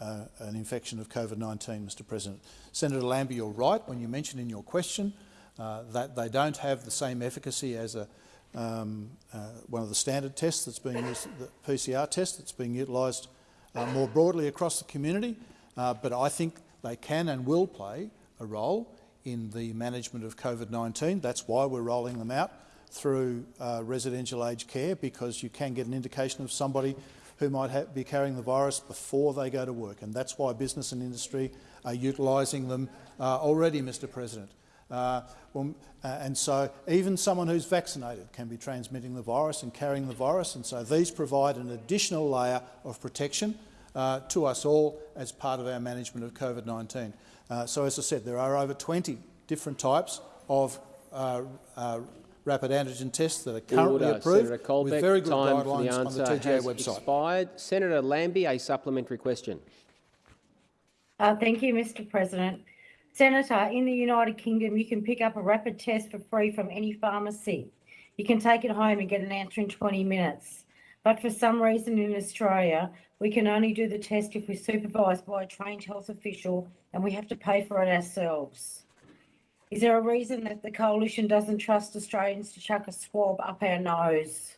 uh, an infection of COVID-19, Mr President. Senator Lambie, you're right when you mentioned in your question uh, that they don't have the same efficacy as a, um, uh, one of the standard tests that's being used, the PCR test that's being utilised uh, more broadly across the community, but I think they can and will play a role in the management of COVID-19. That's why we're rolling them out through uh, residential aged care, because you can get an indication of somebody who might be carrying the virus before they go to work. And that's why business and industry are utilising them uh, already, Mr President. Uh, well, uh, and so even someone who's vaccinated can be transmitting the virus and carrying the virus. And so these provide an additional layer of protection uh, to us all as part of our management of COVID-19. Uh, so as I said, there are over 20 different types of uh, uh, rapid antigen tests that are currently Order. approved Senator Colbeck, with very good time guidelines for the on the answer TGA has website. Expired. Senator Lambie, a supplementary question. Uh, thank you, Mr President. Senator, in the United Kingdom, you can pick up a rapid test for free from any pharmacy. You can take it home and get an answer in 20 minutes. But for some reason in Australia, we can only do the test if we're supervised by a trained health official and we have to pay for it ourselves. Is there a reason that the coalition doesn't trust Australians to chuck a swab up our nose?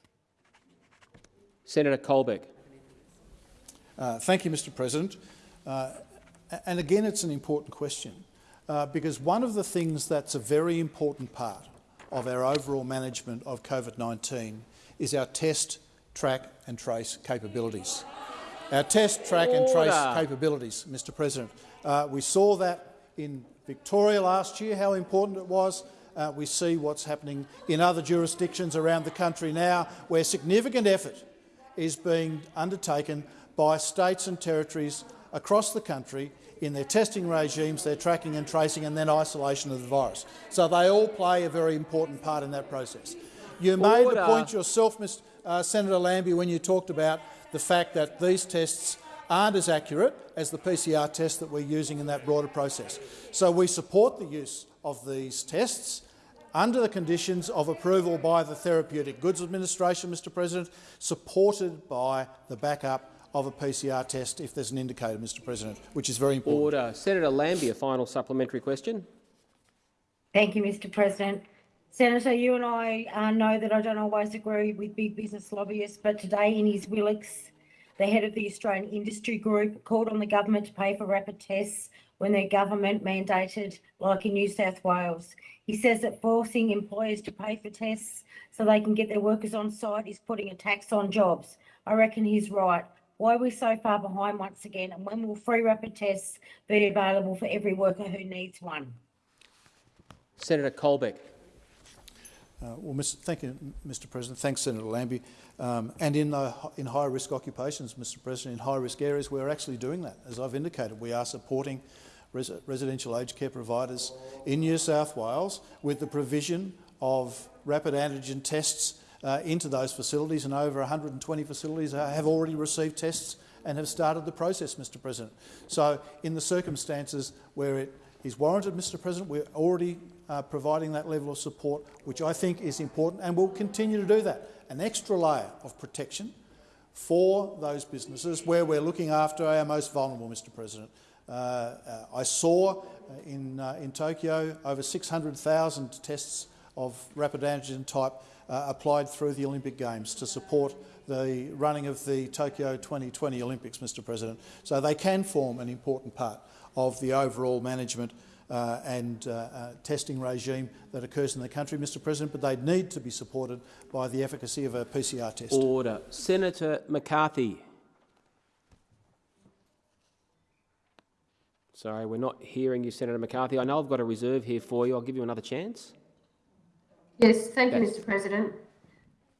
Senator Colbeck. Uh, thank you, Mr President. Uh, and again, it's an important question uh, because one of the things that's a very important part of our overall management of COVID-19 is our test, track and trace capabilities. Our test, track and trace capabilities, Mr President. Uh, we saw that in Victoria last year, how important it was. Uh, we see what's happening in other jurisdictions around the country now, where significant effort is being undertaken by states and territories across the country in their testing regimes, their tracking and tracing and then isolation of the virus. So they all play a very important part in that process. You made Order. the point yourself, Mr. Uh, Senator Lambie, when you talked about the fact that these tests aren't as accurate as the PCR test that we're using in that broader process. So we support the use of these tests under the conditions of approval by the Therapeutic Goods Administration, Mr President, supported by the backup of a PCR test if there's an indicator, Mr President, which is very important. Order. Senator Lambie, a final supplementary question. Thank you, Mr President. Senator, you and I uh, know that I don't always agree with big business lobbyists, but today Innes Willox, the head of the Australian Industry Group called on the government to pay for rapid tests when their government mandated, like in New South Wales. He says that forcing employers to pay for tests so they can get their workers on site is putting a tax on jobs. I reckon he's right. Why are we so far behind once again, and when will free rapid tests be available for every worker who needs one? Senator Colbeck. Uh, well, Mr. thank you, Mr. President. Thanks, Senator Lambie. Um, and in, uh, in high-risk occupations, Mr. President, in high-risk areas, we're actually doing that. As I've indicated, we are supporting res residential aged care providers in New South Wales with the provision of rapid antigen tests uh, into those facilities, and over 120 facilities have already received tests and have started the process, Mr. President. So, in the circumstances where it is warranted, Mr. President, we're already uh, providing that level of support, which I think is important, and we'll continue to do that. An extra layer of protection for those businesses where we're looking after our most vulnerable, Mr. President. Uh, uh, I saw in, uh, in Tokyo over 600,000 tests of rapid antigen type uh, applied through the Olympic Games to support the running of the Tokyo 2020 Olympics, Mr President. So they can form an important part of the overall management uh, and uh, uh, testing regime that occurs in the country, Mr President, but they need to be supported by the efficacy of a PCR test. Order. Senator McCarthy. Sorry, we're not hearing you, Senator McCarthy. I know I've got a reserve here for you. I'll give you another chance. Yes, thank you, Mr President.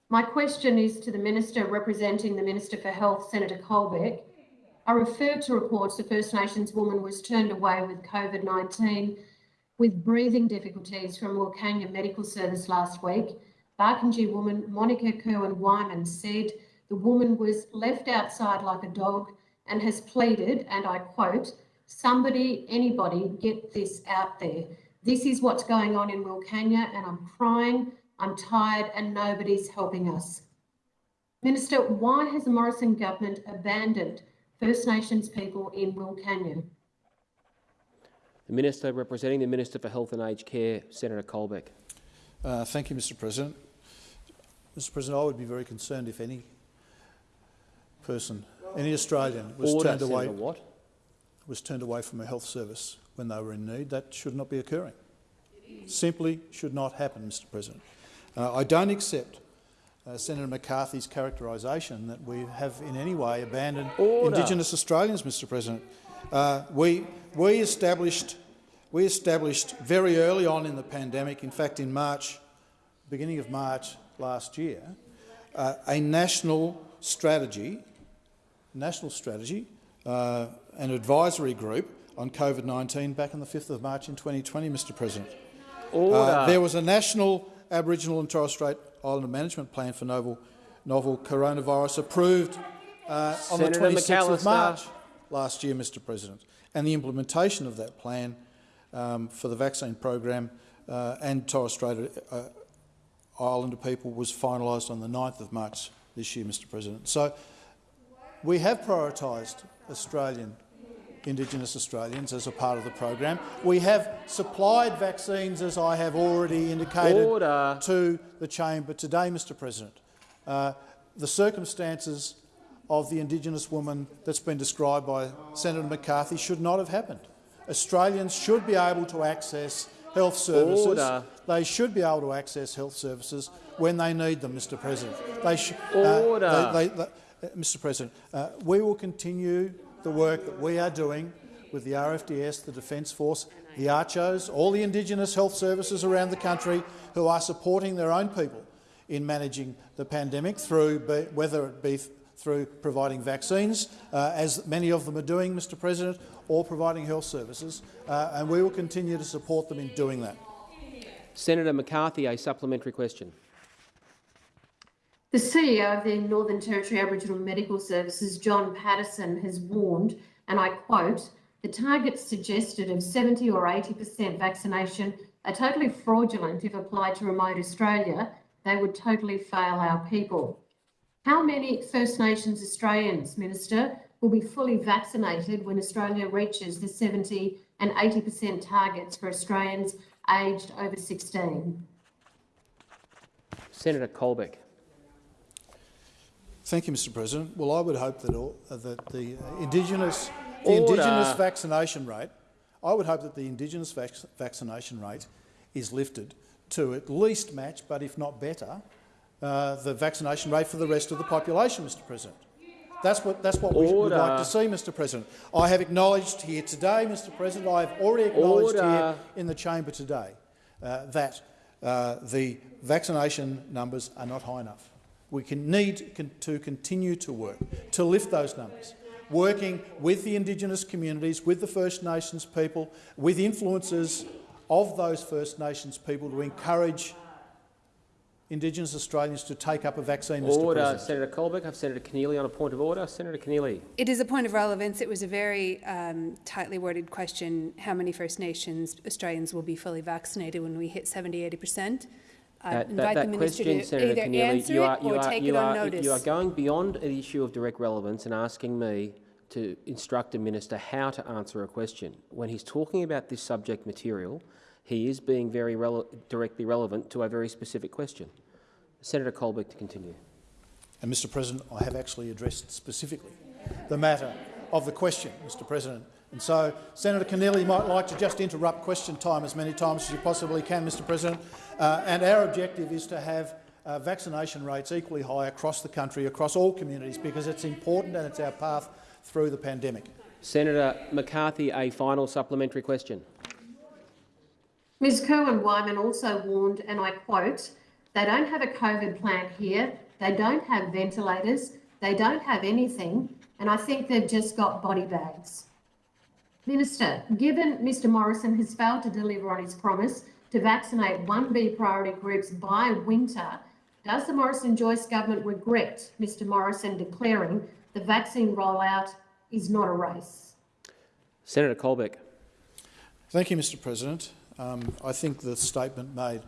My question is to the Minister representing the Minister for Health, Senator Colbeck. I refer to reports the First Nations woman was turned away with COVID-19 with breathing difficulties from Wilcannia Medical Service last week. Barkindji woman Monica Kerwin Wyman said the woman was left outside like a dog and has pleaded, and I quote, somebody, anybody, get this out there. This is what's going on in Wilcannia, and I'm crying, I'm tired, and nobody's helping us. Minister, why has the Morrison government abandoned First Nations people in Wilcannia? The Minister representing the Minister for Health and Aged Care, Senator Colbeck. Uh, thank you, Mr President. Mr President, I would be very concerned if any person, any Australian, was Order, turned away Senator Watt. was turned away from a health service when they were in need. That should not be occurring. Simply should not happen, Mr President. Uh, I don't accept uh, Senator McCarthy's characterisation that we have in any way abandoned Order. Indigenous Australians, Mr President. Uh, we, we, established, we established very early on in the pandemic, in fact in March, beginning of March last year, uh, a national strategy, national strategy, uh, an advisory group on COVID-19 back on the 5th of March in 2020, Mr President. Order. Uh, there was a national Aboriginal and Torres Strait Islander management plan for novel, novel coronavirus approved uh, on the Senator 26th of March last year, Mr President. And the implementation of that plan um, for the vaccine program uh, and Torres Strait uh, Islander people was finalised on the 9th of March this year, Mr President. So we have prioritised Australian Indigenous Australians as a part of the program. We have supplied vaccines, as I have already indicated, Order. to the chamber today, Mr President. Uh, the circumstances of the Indigenous woman that's been described by Senator McCarthy should not have happened. Australians should be able to access health services. Order. They should be able to access health services when they need them, Mr President. They sh- uh, they- they- they- uh, Mr President, uh, we will continue the work that we are doing with the RFDS, the Defence Force, the ACCHOs, all the Indigenous health services around the country who are supporting their own people in managing the pandemic, through whether it be through providing vaccines, uh, as many of them are doing, Mr President, or providing health services, uh, and we will continue to support them in doing that. Senator McCarthy, a supplementary question. The CEO of the Northern Territory Aboriginal Medical Services, John Paterson, has warned, and I quote, the targets suggested of 70 or 80% vaccination are totally fraudulent if applied to remote Australia. They would totally fail our people. How many First Nations Australians, Minister, will be fully vaccinated when Australia reaches the 70 and 80% targets for Australians aged over 16? Senator Colbeck. Thank you, Mr President. Well, I would hope that, all, uh, that the Indigenous, the Order. Indigenous vaccination rate, I would hope that the Indigenous vac vaccination rate is lifted to at least match, but if not better, uh, the vaccination rate for the rest of the population, Mr President. That's what, that's what we would like to see, Mr President. I have acknowledged here today, Mr President, I have already acknowledged here in the chamber today uh, that uh, the vaccination numbers are not high enough. We can need to continue to work to lift those numbers, working with the Indigenous communities, with the First Nations people, with influences of those First Nations people to encourage Indigenous Australians to take up a vaccine, Mr Order. Senator Colbeck. I have Senator Keneally on a point of order. Senator Keneally. It is a point of relevance. It was a very um, tightly worded question. How many First Nations Australians will be fully vaccinated when we hit 70, 80 percent? I Uh, that, invite that, that question, Senator either Keneally, answer you are, you or are, take you it on are, notice. you are going beyond the issue of direct relevance and asking me to instruct a minister how to answer a question. When he's talking about this subject material, he is being very rele directly relevant to a very specific question. Senator Colbeck to continue. And, Mr President, I have actually addressed specifically the matter of the question, Mr President, And so, Senator Keneally might like to just interrupt question time as many times as you possibly can, Mr President. Uh, and our objective is to have uh, vaccination rates equally high across the country, across all communities, because it's important and it's our path through the pandemic. Senator McCarthy, a final supplementary question. Ms Kerwin-Wyman also warned, and I quote, they don't have a COVID plan here, they don't have ventilators, they don't have anything, and I think they've just got body bags. Minister, given Mr Morrison has failed to deliver on his promise to vaccinate 1B priority groups by winter, does the Morrison-Joyce government regret Mr Morrison declaring the vaccine rollout is not a race? Senator Colbeck. Thank you, Mr President. Um, I think the statement made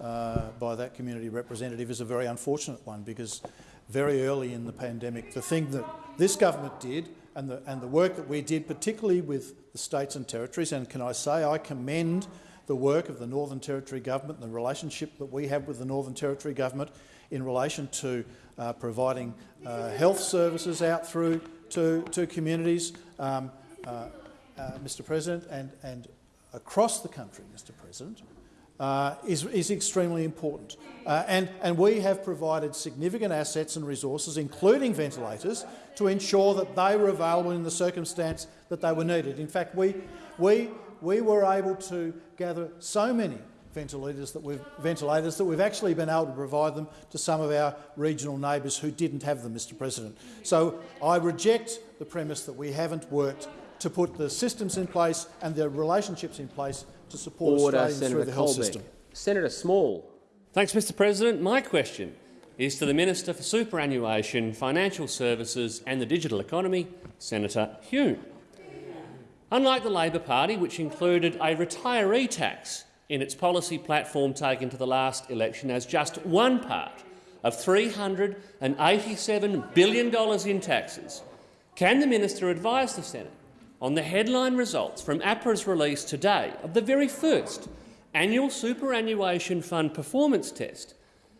uh, by that community representative is a very unfortunate one because very early in the pandemic, the thing that this government did and the, and the work that we did, particularly with the states and territories, and can I say I commend the work of the Northern Territory Government and the relationship that we have with the Northern Territory Government in relation to uh, providing uh, health services out through to, to communities, um, uh, uh Mr President, and, and across the country, Mr President, uh, is, is extremely important. Uh, and, and we have provided significant assets and resources, including ventilators, to ensure that they were available in the circumstance that they were needed. In fact, we, we, we were able to gather so many ventilators that we've ventilators that we've actually been able to provide them to some of our regional neighbours who didn't have them, Mr. President. So I reject the premise that we haven't worked to put the systems in place and the relationships in place to support Order, Australians Senator through the health Colbeck. system. Senator Small. Thanks, Mr President. My question is to the Minister for Superannuation, Financial Services and the Digital Economy, Senator Hume. Unlike the Labor Party, which included a retiree tax in its policy platform taken to the last election as just one part of $387 billion in taxes, can the minister advise the Senate on the headline results from APRA's release today of the very first annual superannuation fund performance test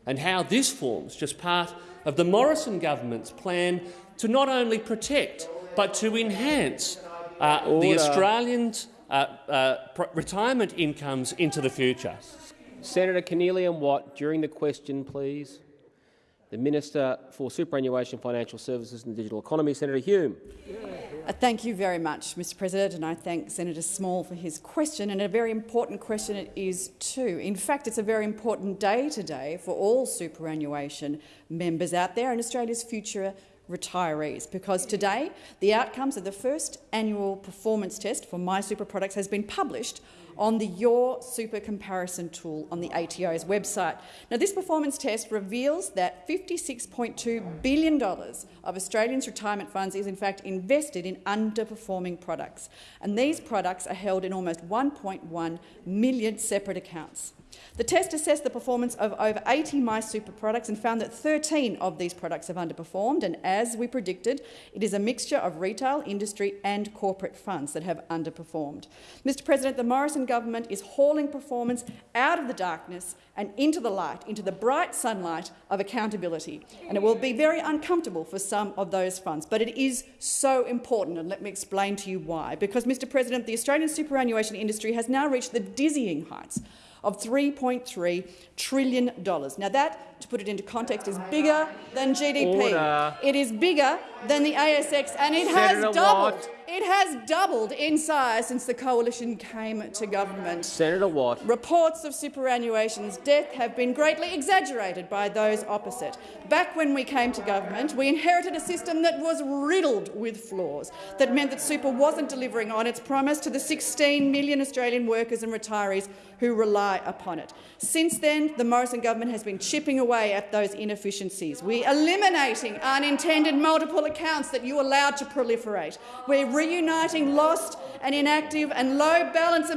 and how this forms just part of the Morrison government's plan to not only protect but to enhance uh, the Order. Australians' uh, uh, pr- retirement incomes into the future. Senator Keneally and Watt, during the question, please. The Minister for Superannuation, Financial Services and Digital Economy, Senator Hume. Uh, Thank you very much, Mr President, and I thank Senator Small for his question, and a very important question it is too. In fact, it's a very important day today for all superannuation members out there and Australia's future retirees, because today the outcomes of the first annual performance test for MySuper products has been published on the Your Super comparison tool on the ATO's website. Now, this performance test reveals that $56.2 billion of Australians' retirement funds is in fact invested in underperforming products, and these products are held in almost 1.1 million separate accounts. The test assessed the performance of over 80 MySuper products and found that 13 of these products have underperformed, and as we predicted, it is a mixture of retail, industry and corporate funds that have underperformed. Mr President, the Morrison government is hauling performance out of the darkness and into the light, into the bright sunlight of accountability. And it will be very uncomfortable for some of those funds, but it is so important, and let me explain to you why. Because, Mr President, the Australian superannuation industry has now reached the dizzying heights of $3.3 trillion. Now that, to put it into context, is bigger than GDP. Order. It is bigger than the ASX, and it has doubled. Watt. It has doubled in size since the coalition came to government. Senator Watt. Reports of superannuation's death have been greatly exaggerated by those opposite. Back when we came to government, we inherited a system that was riddled with flaws, that meant that super wasn't delivering on its promise to the 16 million Australian workers and retirees who rely upon it. Since then, the Morrison government has been chipping away at those inefficiencies. We're eliminating unintended multiple accounts that you allowed to proliferate. We're reuniting lost and inactive and low balance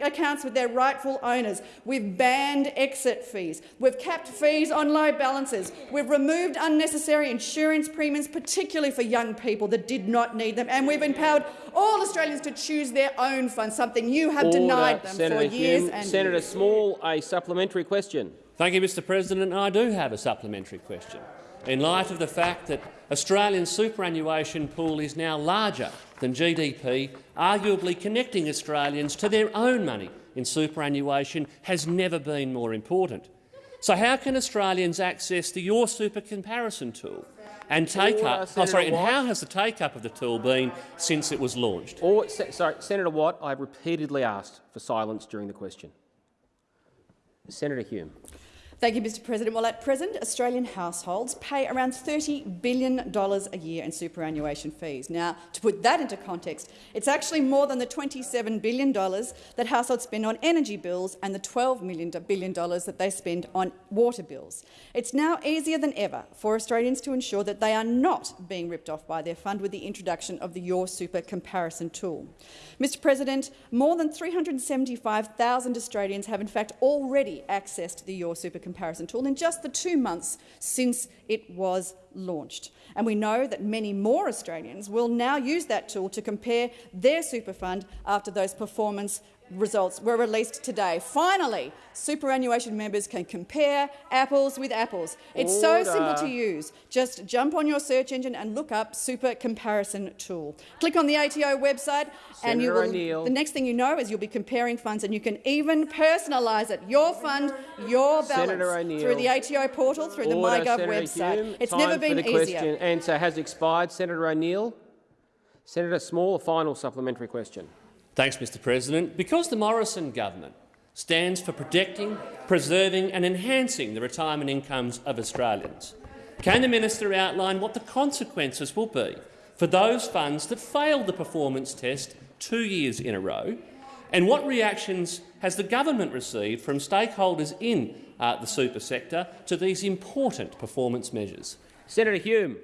accounts with their rightful owners. We've banned exit fees. We've capped fees on low balances. We've removed unnecessary insurance premiums, particularly for young people that did not need them. And we've empowered all Australians to choose their own funds, something you have Order, denied them Senator for years Hume. and Senator years. Small, a supplementary question. Thank you, Mr President. I do have a supplementary question. In light of the fact that Australia's superannuation pool is now larger than GDP, arguably connecting Australians to their own money in superannuation has never been more important. So how can Australians access the Your Super comparison tool and take up? Oh, sorry, and how has the take-up of the tool been since it was launched? Or, sorry, Senator Watt, I have repeatedly asked for silence during the question. Senator Hume. Thank you, Mr President. Well, at present, Australian households pay around $30 billion a year in superannuation fees. Now, to put that into context, it's actually more than the $27 billion that households spend on energy bills and the $12 billion that they spend on water bills. It's now easier than ever for Australians to ensure that they are not being ripped off by their fund with the introduction of the Your Super comparison tool. Mr President, more than 375,000 Australians have in fact already accessed the Your Super comparison tool in just the two months since it was launched. And we know that many more Australians will now use that tool to compare their super fund after those performance results were released today. Finally, superannuation members can compare apples with apples. It's so simple to use. Just jump on your search engine and look up Super Comparison Tool. Click on the ATO website and you Senator will, the next thing you know is you'll be comparing funds and you can even personalise it, your fund, your balance, Senator through the ATO portal, through the Order, MyGov Senator website. Hume. It's never been the question. easier. Answer has expired. Senator O'Neill. Senator Small, a final supplementary question. Thanks, Mr President. Because the Morrison government stands for protecting, preserving and enhancing the retirement incomes of Australians, can the minister outline what the consequences will be for those funds that failed the performance test two years in a row? And what reactions has the government received from stakeholders in uh, the super sector to these important performance measures? Senator Hume.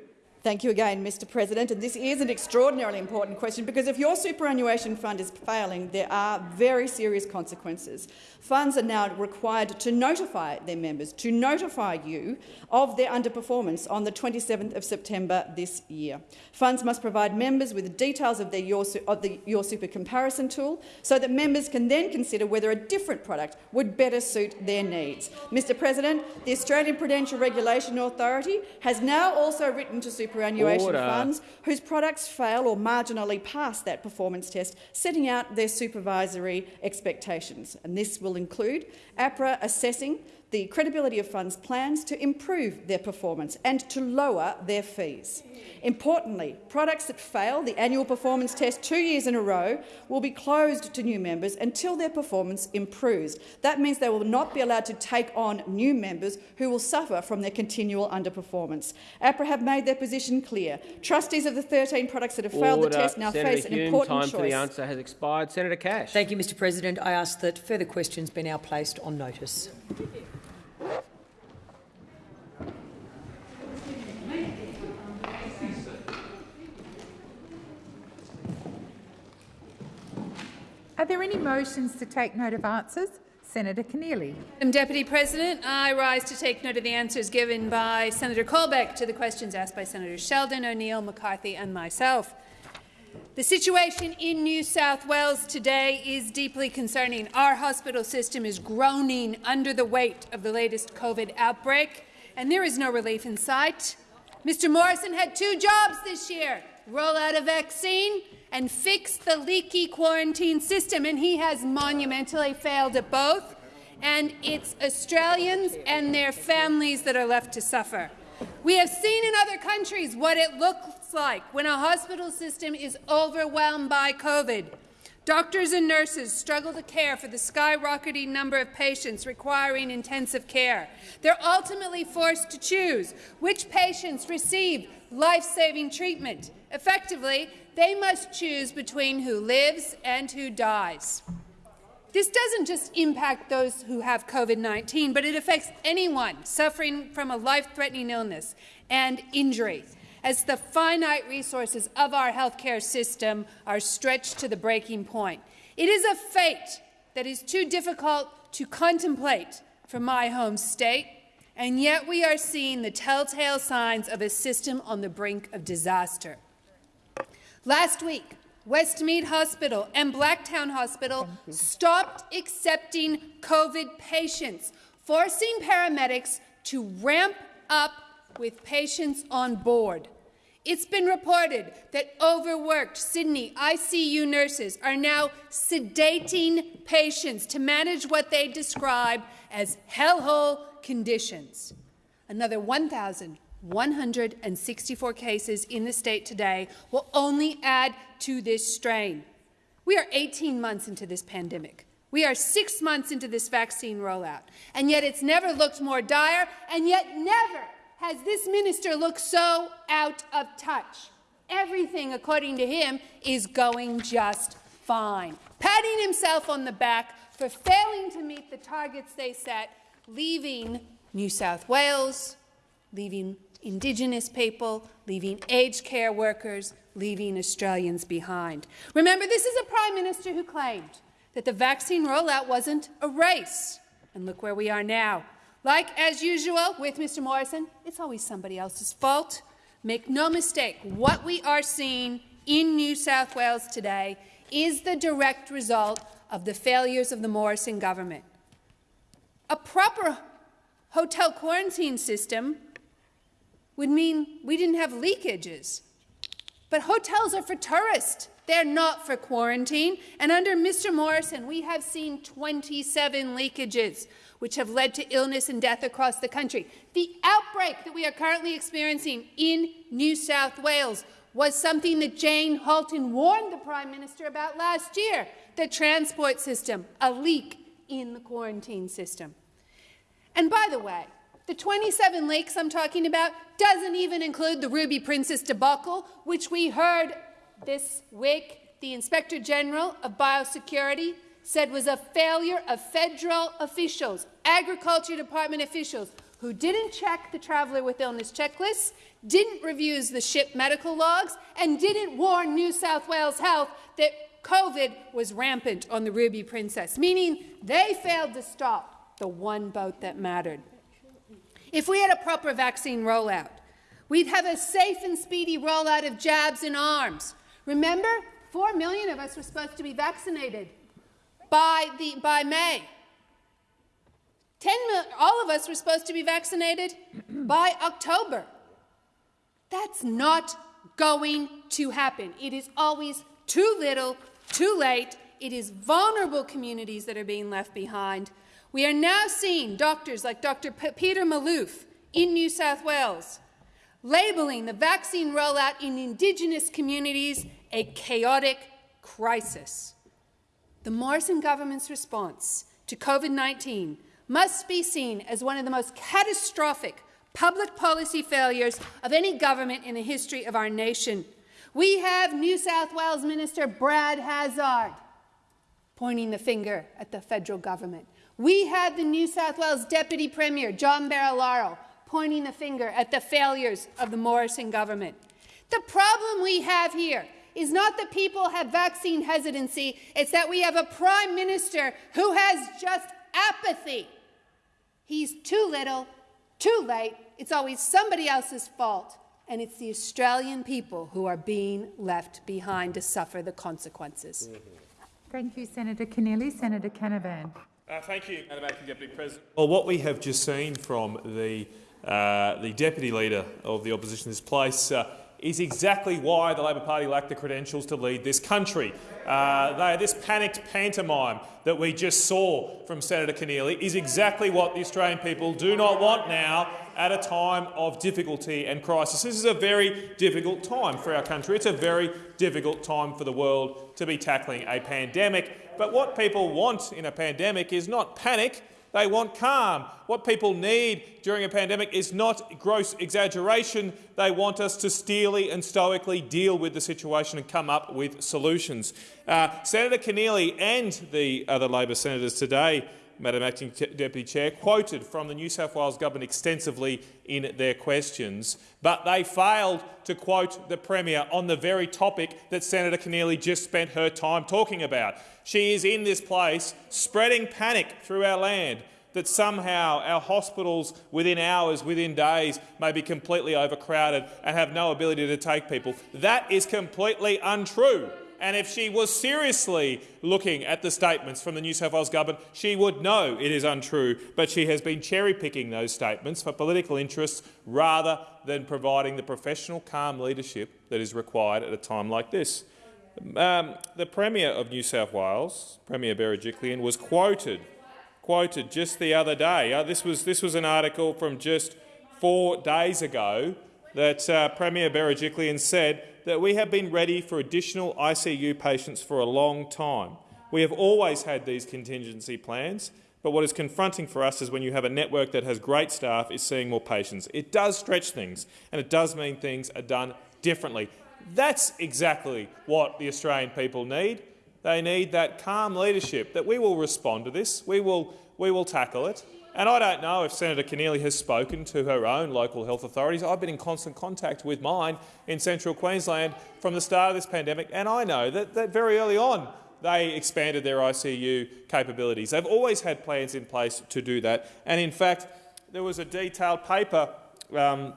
Thank you again, Mr President. And this is an extraordinarily important question because if your superannuation fund is failing, there are very serious consequences. Funds are now required to notify their members, to notify you of their underperformance on the 27th of September this year. Funds must provide members with details of, their your, of the Your Super comparison tool so that members can then consider whether a different product would better suit their needs. Mr President, the Australian Prudential Regulation Authority has now also written to superannuation Order. funds whose products fail or marginally pass that performance test, setting out their supervisory expectations. And this will include APRA assessing the credibility of funds plans to improve their performance and to lower their fees. Importantly, products that fail the annual performance test two years in a row will be closed to new members until their performance improves. That means they will not be allowed to take on new members who will suffer from their continual underperformance. APRA have made their position clear. Trustees of the 13 products that have failed the test now Senator face an Hume, important time choice. for the answer has expired. Senator Cash. Thank you, Mr President. I ask that further questions be now placed on notice. Are there any motions to take note of answers? Senator Keneally. Madam Deputy President, I rise to take note of the answers given by Senator Colbeck to the questions asked by Senators Sheldon, O'Neill, McCarthy and myself. The situation in New South Wales today is deeply concerning. Our hospital system is groaning under the weight of the latest COVID outbreak, and there is no relief in sight. Mr Morrison had two jobs this year, roll out a vaccine and fix the leaky quarantine system, and he has monumentally failed at both. And it's Australians and their families that are left to suffer. We have seen in other countries what it looks like when a hospital system is overwhelmed by COVID. Doctors and nurses struggle to care for the skyrocketing number of patients requiring intensive care. They're ultimately forced to choose which patients receive life-saving treatment. Effectively, they must choose between who lives and who dies. This doesn't just impact those who have COVID-19, but it affects anyone suffering from a life-threatening illness and injury, as the finite resources of our healthcare system are stretched to the breaking point. It is a fate that is too difficult to contemplate for my home state, and yet we are seeing the telltale signs of a system on the brink of disaster. Last week, Westmead Hospital and Blacktown Hospital stopped accepting COVID patients forcing paramedics to ramp up with patients on board. It's been reported that overworked Sydney ICU nurses are now sedating patients to manage what they describe as hellhole conditions. Another 1,164 cases in the state today will only add to this strain. We are 18 months into this pandemic. We are six months into this vaccine rollout, and yet it's never looked more dire, and yet never has this minister looked so out of touch. Everything, according to him, is going just fine. Patting himself on the back for failing to meet the targets they set, leaving New South Wales, leaving Indigenous people, leaving aged care workers, leaving Australians behind. Remember, this is a Prime Minister who claimed that the vaccine rollout wasn't a race. And look where we are now. Like as usual with Mr. Morrison, it's always somebody else's fault. Make no mistake, what we are seeing in New South Wales today is the direct result of the failures of the Morrison government. A proper hotel quarantine system would mean we didn't have leakages. But hotels are for tourists. They're not for quarantine. And under Mr. Morrison, we have seen 27 leakages which have led to illness and death across the country. The outbreak that we are currently experiencing in New South Wales was something that Jane Halton warned the Prime Minister about last year, the transport system, a leak in the quarantine system. And by the way, the 27 leaks I'm talking about doesn't even include the Ruby Princess debacle, which we heard this week the Inspector General of Biosecurity said was a failure of federal officials, Agriculture Department officials, who didn't check the traveller with illness checklists, didn't review the ship medical logs, and didn't warn New South Wales Health that COVID was rampant on the Ruby Princess, meaning they failed to stop the one boat that mattered. If we had a proper vaccine rollout, we'd have a safe and speedy rollout of jabs and arms. Remember, 4 million of us were supposed to be vaccinated by, the, by May. 10 million, all of us were supposed to be vaccinated *clears throat* by October. That's not going to happen. It is always too little, too late. It is vulnerable communities that are being left behind. We are now seeing doctors like Dr. P Peter Malouf in New South Wales labeling the vaccine rollout in Indigenous communities a chaotic crisis. The Morrison government's response to COVID-19 must be seen as one of the most catastrophic public policy failures of any government in the history of our nation. We have New South Wales Minister Brad Hazzard pointing the finger at the federal government. We have the New South Wales Deputy Premier, John Barilaro, pointing the finger at the failures of the Morrison government. The problem we have here is not that people have vaccine hesitancy, it's that we have a prime minister who has just apathy. He's too little, too late. It's always somebody else's fault. And it's the Australian people who are being left behind to suffer the consequences. Thank you, Senator Keneally. Senator Canavan. Uh, thank you, Madam Acting Deputy President. Well, what we have just seen from the, uh, the Deputy Leader of the Opposition in this place uh, is exactly why the Labor Party lacked the credentials to lead this country. Uh, they, this panicked pantomime that we just saw from Senator Keneally is exactly what the Australian people do not want now at a time of difficulty and crisis. This is a very difficult time for our country. It's a very difficult time for the world to be tackling a pandemic. But what people want in a pandemic is not panic, they want calm. What people need during a pandemic is not gross exaggeration. They want us to steely and stoically deal with the situation and come up with solutions. Uh, Senator Keneally and the other Labor senators today Madam Acting Deputy Chair, quoted from the New South Wales Government extensively in their questions, but they failed to quote the Premier on the very topic that Senator Keneally just spent her time talking about. She is in this place spreading panic through our land that somehow our hospitals within hours, within days, may be completely overcrowded and have no ability to take people. That is completely untrue. And if she was seriously looking at the statements from the New South Wales government, she would know it is untrue, but she has been cherry-picking those statements for political interests rather than providing the professional, calm leadership that is required at a time like this. Um, the Premier of New South Wales, Premier Berejiklian, was quoted quoted just the other day. Uh, this, was, this was an article from just four days ago that uh, Premier Berejiklian said that we have been ready for additional ICU patients for a long time. We have always had these contingency plans, but what is confronting for us is when you have a network that has great staff is seeing more patients. It does stretch things, and it does mean things are done differently. That's exactly what the Australian people need. They need that calm leadership, that we will respond to this, we will, we will tackle it. And I don't know if Senator Keneally has spoken to her own local health authorities. I've been in constant contact with mine in central Queensland from the start of this pandemic, and I know that, that very early on they expanded their ICU capabilities. They've always had plans in place to do that. And in fact, there was a detailed paper um,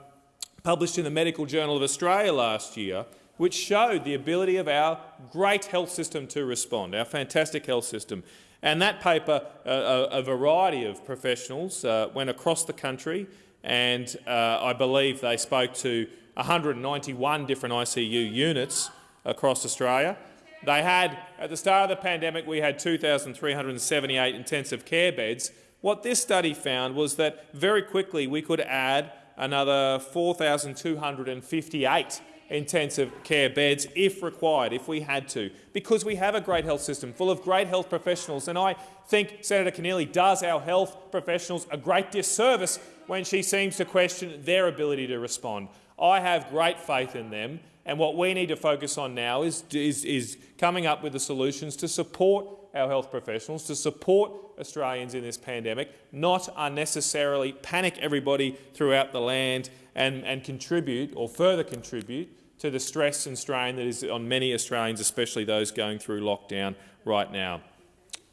published in the Medical Journal of Australia last year which showed the ability of our great health system to respond, our fantastic health system. And that paper, uh, a, variety of professionals uh, went across the country and uh, I believe they spoke to 191 different ICU units across Australia. They had, at the start of the pandemic, we had 2,378 intensive care beds. What this study found was that very quickly we could add another 4,258 intensive care beds if required, if we had to, because we have a great health system full of great health professionals. And I think Senator Keneally does our health professionals a great disservice when she seems to question their ability to respond. I have great faith in them, and what we need to focus on now is, is, is coming up with the solutions to support our health professionals, to support Australians in this pandemic, not unnecessarily panic everybody throughout the land and, and contribute or further contribute to the stress and strain that is on many Australians, especially those going through lockdown right now.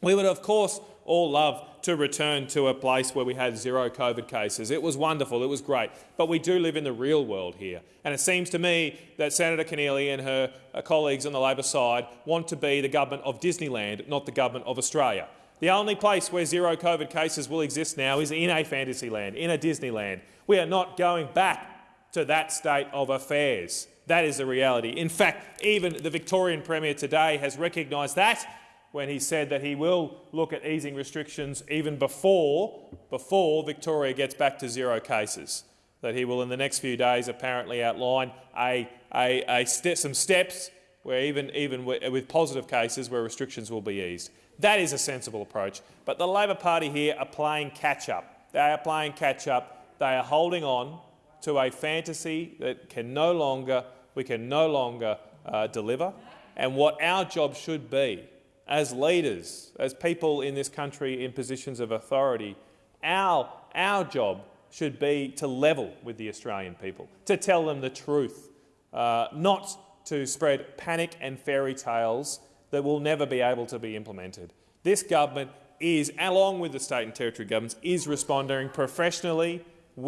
We would, of course, all love to return to a place where we had zero COVID cases. It was wonderful, it was great, but we do live in the real world here. And it seems to me that Senator Keneally and her uh, colleagues on the Labor side want to be the government of Disneyland, not the government of Australia. The only place where zero COVID cases will exist now is in a fantasy land, in a Disneyland. We are not going back to that state of affairs. That is the reality. In fact, even the Victorian Premier today has recognised that when he said that he will look at easing restrictions even before, before Victoria gets back to zero cases. That he will in the next few days apparently outline a, a, a some steps where even, even with positive cases where restrictions will be eased. That is a sensible approach. But the Labor Party here are playing catch-up. They are playing catch-up. They are holding on to a fantasy that can no longer we can no longer uh, deliver. And what our job should be as leaders, as people in this country in positions of authority, our, our job should be to level with the Australian people, to tell them the truth, uh, not to spread panic and fairy tales that will never be able to be implemented. This government is, along with the state and territory governments, is responding professionally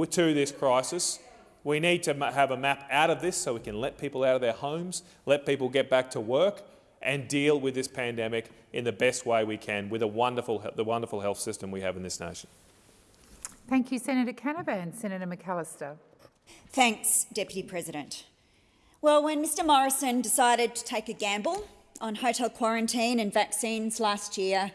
to this crisis we need to have a map out of this so we can let people out of their homes, let people get back to work and deal with this pandemic in the best way we can with a wonderful, the wonderful health system we have in this nation. Thank you, Senator Canavan. Senator McAllister. Thanks, Deputy President. Well, when Mr Morrison decided to take a gamble on hotel quarantine and vaccines last year,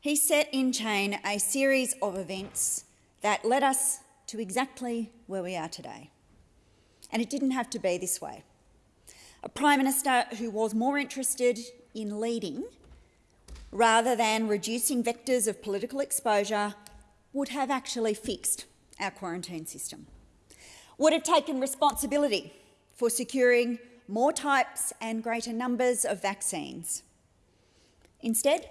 he set in chain a series of events that led us to exactly where we are today. And it didn't have to be this way. A Prime Minister who was more interested in leading rather than reducing vectors of political exposure would have actually fixed our quarantine system, would have taken responsibility for securing more types and greater numbers of vaccines. Instead,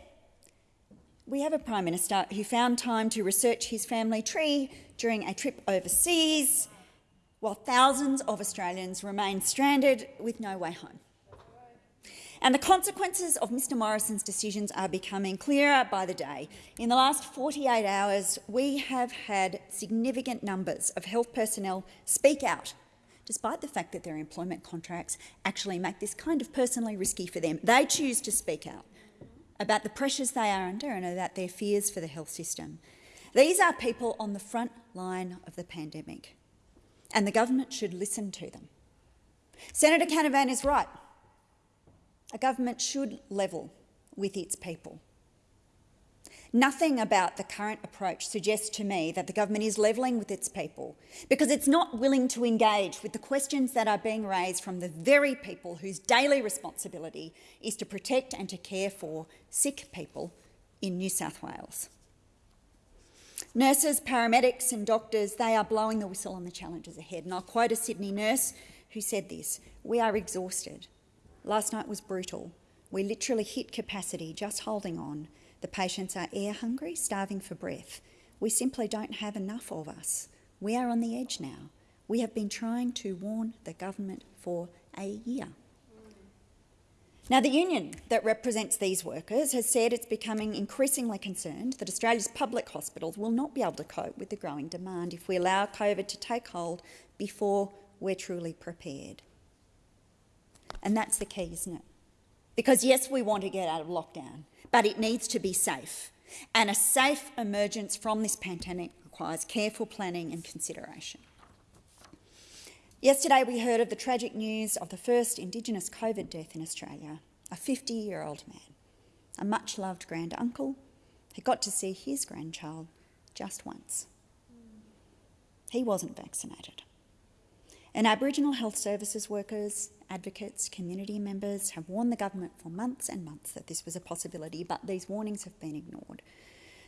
we have a Prime Minister who found time to research his family tree during a trip overseas, while thousands of Australians remain stranded with no way home. And the consequences of Mr Morrison's decisions are becoming clearer by the day. In the last 48 hours, we have had significant numbers of health personnel speak out despite the fact that their employment contracts actually make this kind of personally risky for them. They choose to speak out about the pressures they are under and about their fears for the health system. These are people on the front line of the pandemic, and the government should listen to them. Senator Canavan is right. A government should level with its people. Nothing about the current approach suggests to me that the government is levelling with its people because it's not willing to engage with the questions that are being raised from the very people whose daily responsibility is to protect and to care for sick people in New South Wales. Nurses, paramedics and doctors, they are blowing the whistle on the challenges ahead. And I'll quote a Sydney nurse who said this, we are exhausted. Last night was brutal. We literally hit capacity just holding on. The patients are air hungry, starving for breath. We simply don't have enough of us. We are on the edge now. We have been trying to warn the government for a year. Now, the union that represents these workers has said it's becoming increasingly concerned that Australia's public hospitals will not be able to cope with the growing demand if we allow COVID to take hold before we're truly prepared. And that's the key, isn't it? Because yes, we want to get out of lockdown, but it needs to be safe. And a safe emergence from this pandemic requires careful planning and consideration. Yesterday we heard of the tragic news of the first Indigenous COVID death in Australia, a 50-year-old man, a much-loved grand-uncle who got to see his grandchild just once. He wasn't vaccinated. And Aboriginal health services workers, advocates, community members have warned the government for months and months that this was a possibility, but these warnings have been ignored.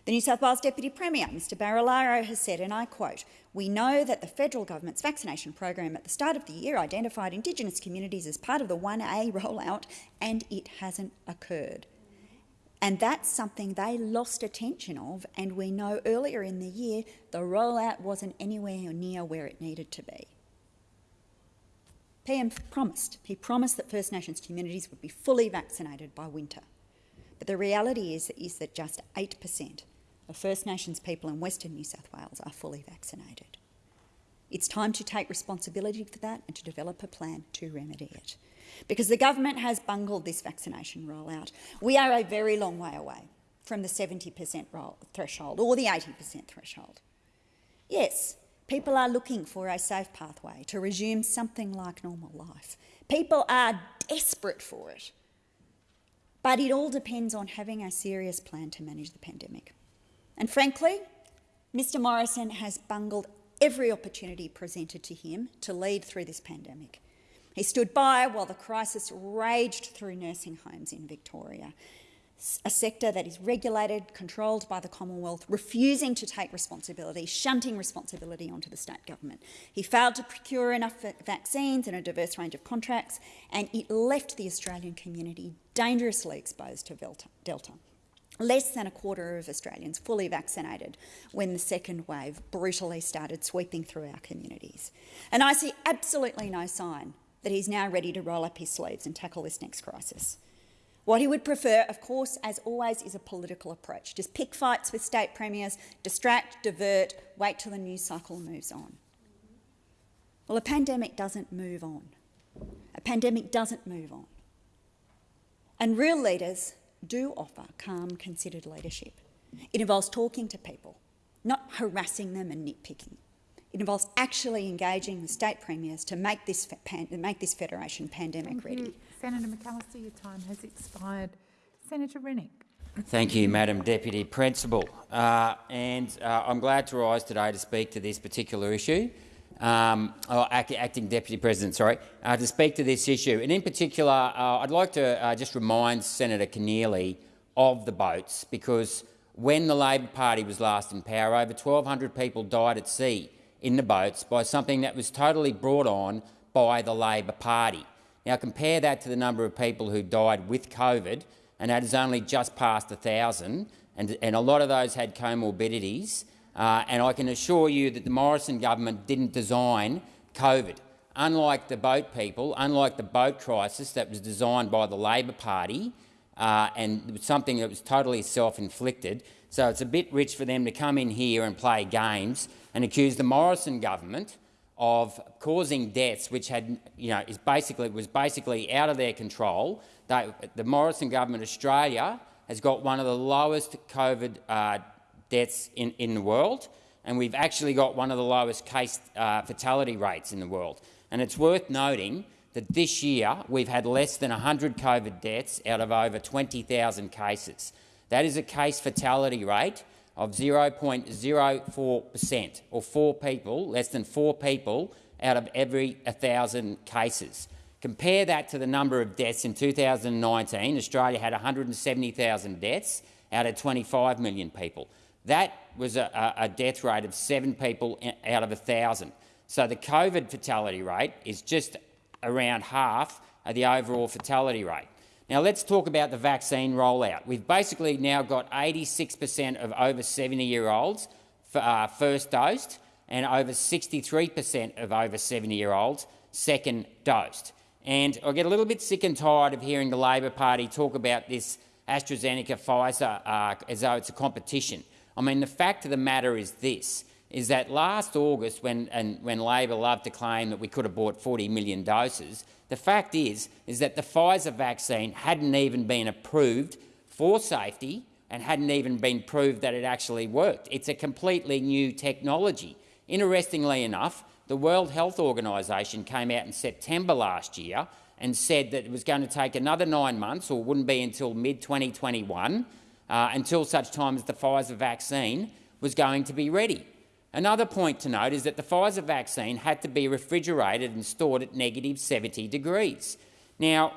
The New South Wales Deputy Premier, Mr Barilaro, has said, and I quote, we know that the federal government's vaccination program at the start of the year identified Indigenous communities as part of the 1A rollout, and it hasn't occurred. And that's something they lost attention of, and we know earlier in the year the rollout wasn't anywhere near where it needed to be. PM promised. He promised that First Nations communities would be fully vaccinated by winter. But the reality is, is that just 8% of First Nations people in Western New South Wales are fully vaccinated. It's time to take responsibility for that and to develop a plan to remedy it. Because the government has bungled this vaccination rollout. We are a very long way away from the 70% threshold or the 80% threshold. Yes, People are looking for a safe pathway to resume something like normal life. People are desperate for it. But it all depends on having a serious plan to manage the pandemic. And frankly, Mr Morrison has bungled every opportunity presented to him to lead through this pandemic. He stood by while the crisis raged through nursing homes in Victoria a sector that is regulated, controlled by the Commonwealth, refusing to take responsibility, shunting responsibility onto the state government. He failed to procure enough vaccines and a diverse range of contracts, and it left the Australian community dangerously exposed to Delta. Less than a quarter of Australians fully vaccinated when the second wave brutally started sweeping through our communities. And I see absolutely no sign that he's now ready to roll up his sleeves and tackle this next crisis. What he would prefer, of course, as always, is a political approach. Just pick fights with state premiers, distract, divert, wait till the news cycle moves on. Well, a pandemic doesn't move on. A pandemic doesn't move on. And real leaders do offer calm, considered leadership. It involves talking to people, not harassing them and nitpicking. It involves actually engaging the state premiers to make this, make this federation pandemic ready. Mm-hmm. Senator McAllister, your time has expired. Senator Rennick. Thank you, Madam Deputy Principal. Uh, and uh, I'm glad to rise today to speak to this particular issue. Um, oh, act acting Deputy President, sorry, uh, to speak to this issue. And in particular, uh, I'd like to uh, just remind Senator Keneally of the boats, because when the Labor Party was last in power, over 1,200 people died at sea in the boats by something that was totally brought on by the Labor Party. Now compare that to the number of people who died with COVID, and that is only just past 1,000, and, and a lot of those had comorbidities. Uh, and I can assure you that the Morrison government didn't design COVID. Unlike the boat people, unlike the boat crisis that was designed by the Labor Party, uh, and something that was totally self-inflicted, so it's a bit rich for them to come in here and play games and accuse the Morrison government of causing deaths, which had, you know, is basically was basically out of their control. They, the Morrison government, Australia, has got one of the lowest COVID uh, deaths in, in the world, and we've actually got one of the lowest case uh, fatality rates in the world. And it's worth noting that this year we've had less than 100 COVID deaths out of over 20,000 cases. That is a case fatality rate of 0.04 per cent, or four people, less than four people out of every 1,000 cases. Compare that to the number of deaths in 2019. Australia had 170,000 deaths out of 25 million people. That was a, a, death rate of seven people out of 1,000. So the COVID fatality rate is just around half of the overall fatality rate. Now let's talk about the vaccine rollout. We've basically now got 86% of over 70-year-olds uh, first dosed and over 63% of over 70-year-olds second dosed. And I get a little bit sick and tired of hearing the Labor Party talk about this AstraZeneca-Pfizer uh, as though it's a competition. I mean, the fact of the matter is this, is that last August, when, and, when Labor loved to claim that we could have bought 40 million doses, the fact is, is that the Pfizer vaccine hadn't even been approved for safety and hadn't even been proved that it actually worked. It's a completely new technology. Interestingly enough, the World Health Organisation came out in September last year and said that it was going to take another nine months, or wouldn't be until mid-2021, uh, until such time as the Pfizer vaccine was going to be ready. Another point to note is that the Pfizer vaccine had to be refrigerated and stored at negative 70 degrees. Now,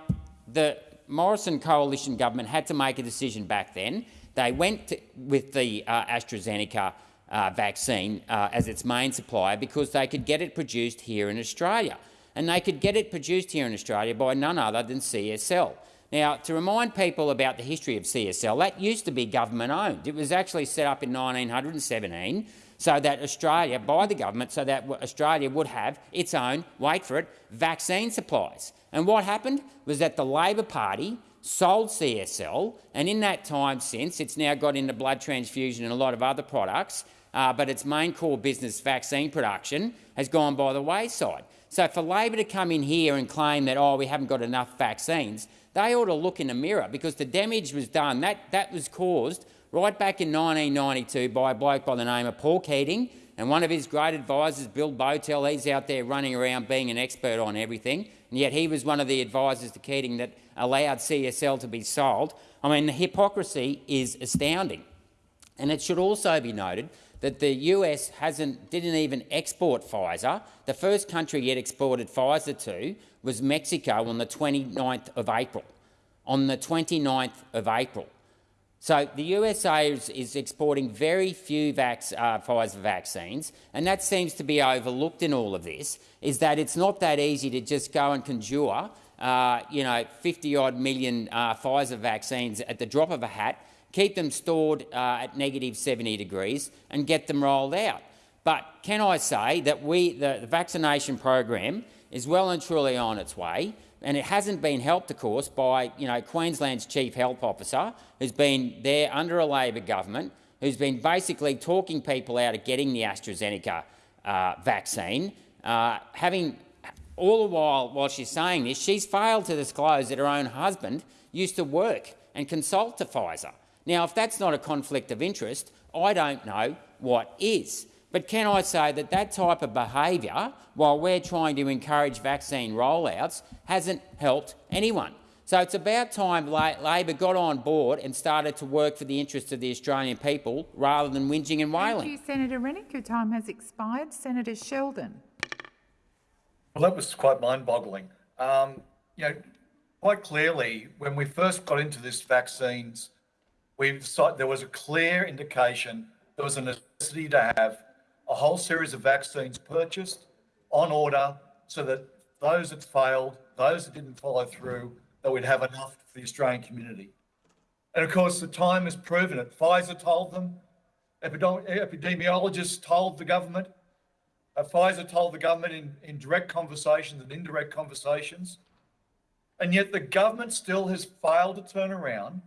the Morrison coalition government had to make a decision back then. They went to, with the uh, AstraZeneca uh, vaccine uh, as its main supplier because they could get it produced here in Australia. And they could get it produced here in Australia by none other than CSL. Now, to remind people about the history of CSL, that used to be government-owned. It was actually set up in 1917 so that Australia, by the government, so that Australia would have its own, wait for it, vaccine supplies. And what happened was that the Labor Party sold CSL, and in that time since, it's now got into blood transfusion and a lot of other products, uh, but its main core business, vaccine production, has gone by the wayside. So for Labor to come in here and claim that, oh, we haven't got enough vaccines, they ought to look in the mirror because the damage was done. That, that was caused right back in 1992 by a bloke by the name of Paul Keating and one of his great advisors, Bill Bowtell. He's out there running around being an expert on everything, and yet he was one of the advisors to Keating that allowed CSL to be sold. I mean, the hypocrisy is astounding. And it should also be noted that the US hasn't, didn't even export Pfizer. The first country it exported Pfizer to was Mexico on the 29th of April. On the 29th of April. So the USA is, is exporting very few vac uh, Pfizer vaccines, and that seems to be overlooked in all of this, is that it's not that easy to just go and conjure uh, you know, 50-odd million uh, Pfizer vaccines at the drop of a hat, keep them stored uh, at negative 70 degrees and get them rolled out. But can I say that we, the, the vaccination program is well and truly on its way and it hasn't been helped, of course, by you know Queensland's chief health officer, who's been there under a Labor government, who's been basically talking people out of getting the AstraZeneca uh, vaccine, uh, having all the while while she's saying this, she's failed to disclose that her own husband used to work and consult to Pfizer. Now, if that's not a conflict of interest, I don't know what is. But can I say that that type of behaviour, while we're trying to encourage vaccine rollouts, hasn't helped anyone? So it's about time Labor got on board and started to work for the interests of the Australian people rather than whinging and wailing. Thank you, Senator Rennick. Your time has expired. Senator Sheldon. Well, that was quite mind-boggling. Um, you know, quite clearly, when we first got into this vaccines, we saw there was a clear indication there was a necessity to have a whole series of vaccines purchased on order so that those that failed, those that didn't follow through, that we'd have enough for the Australian community. And of course, the time has proven it. Pfizer told them, epidemiologists told the government, uh, Pfizer told the government in, in direct conversations and indirect conversations. And yet the government still has failed to turn around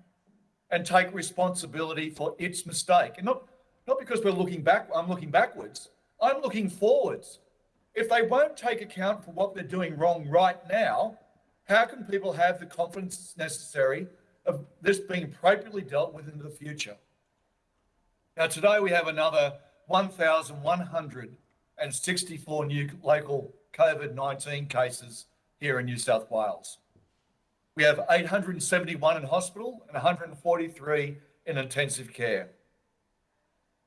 and take responsibility for its mistake. And not, not because we're looking back, I'm looking backwards. I'm looking forwards. if they won't take account for what they're doing wrong right now, how can people have the confidence necessary of this being appropriately dealt with in the future? Now, today we have another 1,164 new local COVID 19 cases here in New South Wales. We have 871 in hospital and 143 in intensive care.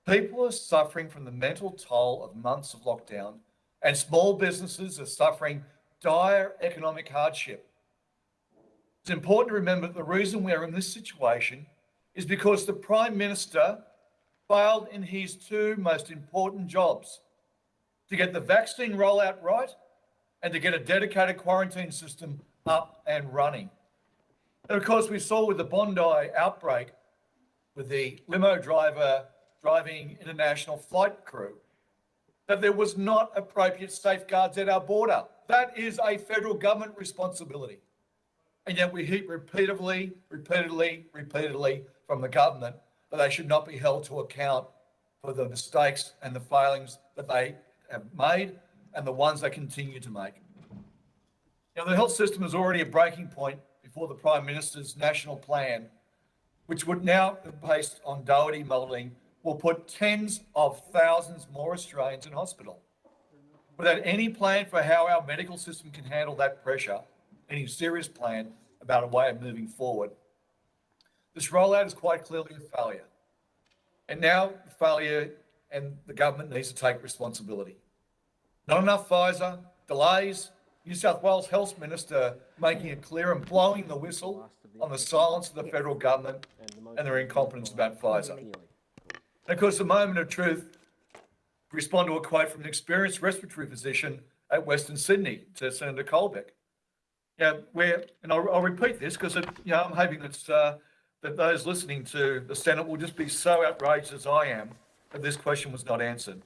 People are suffering from the mental toll of months of lockdown, and small businesses are suffering dire economic hardship. It's important to remember that the reason we are in this situation is because the Prime Minister failed in his two most important jobs to get the vaccine rollout right and to get a dedicated quarantine system up and running. And of course, we saw with the Bondi outbreak with the limo driver driving international flight crew that there was not appropriate safeguards at our border. That is a federal government responsibility. And yet we hear repeatedly, repeatedly, repeatedly from the government that they should not be held to account for the mistakes and the failings that they have made and the ones they continue to make. Now, the health system is already a breaking point before the Prime Minister's national plan, which would now, be based on Doherty modelling, will put tens of thousands more Australians in hospital. Without any plan for how our medical system can handle that pressure, any serious plan about a way of moving forward, this rollout is quite clearly a failure. And now the failure and the government needs to take responsibility. Not enough Pfizer, delays, New South Wales Health Minister making it clear and blowing the whistle on the silence of the federal government and their incompetence about Pfizer. Of course, the moment of truth, respond to a quote from an experienced respiratory physician at Western Sydney to Senator Colbeck. Yeah, where, and I'll, I'll repeat this because you know I'm hoping that uh, that those listening to the Senate will just be so outraged as I am that this question was not answered.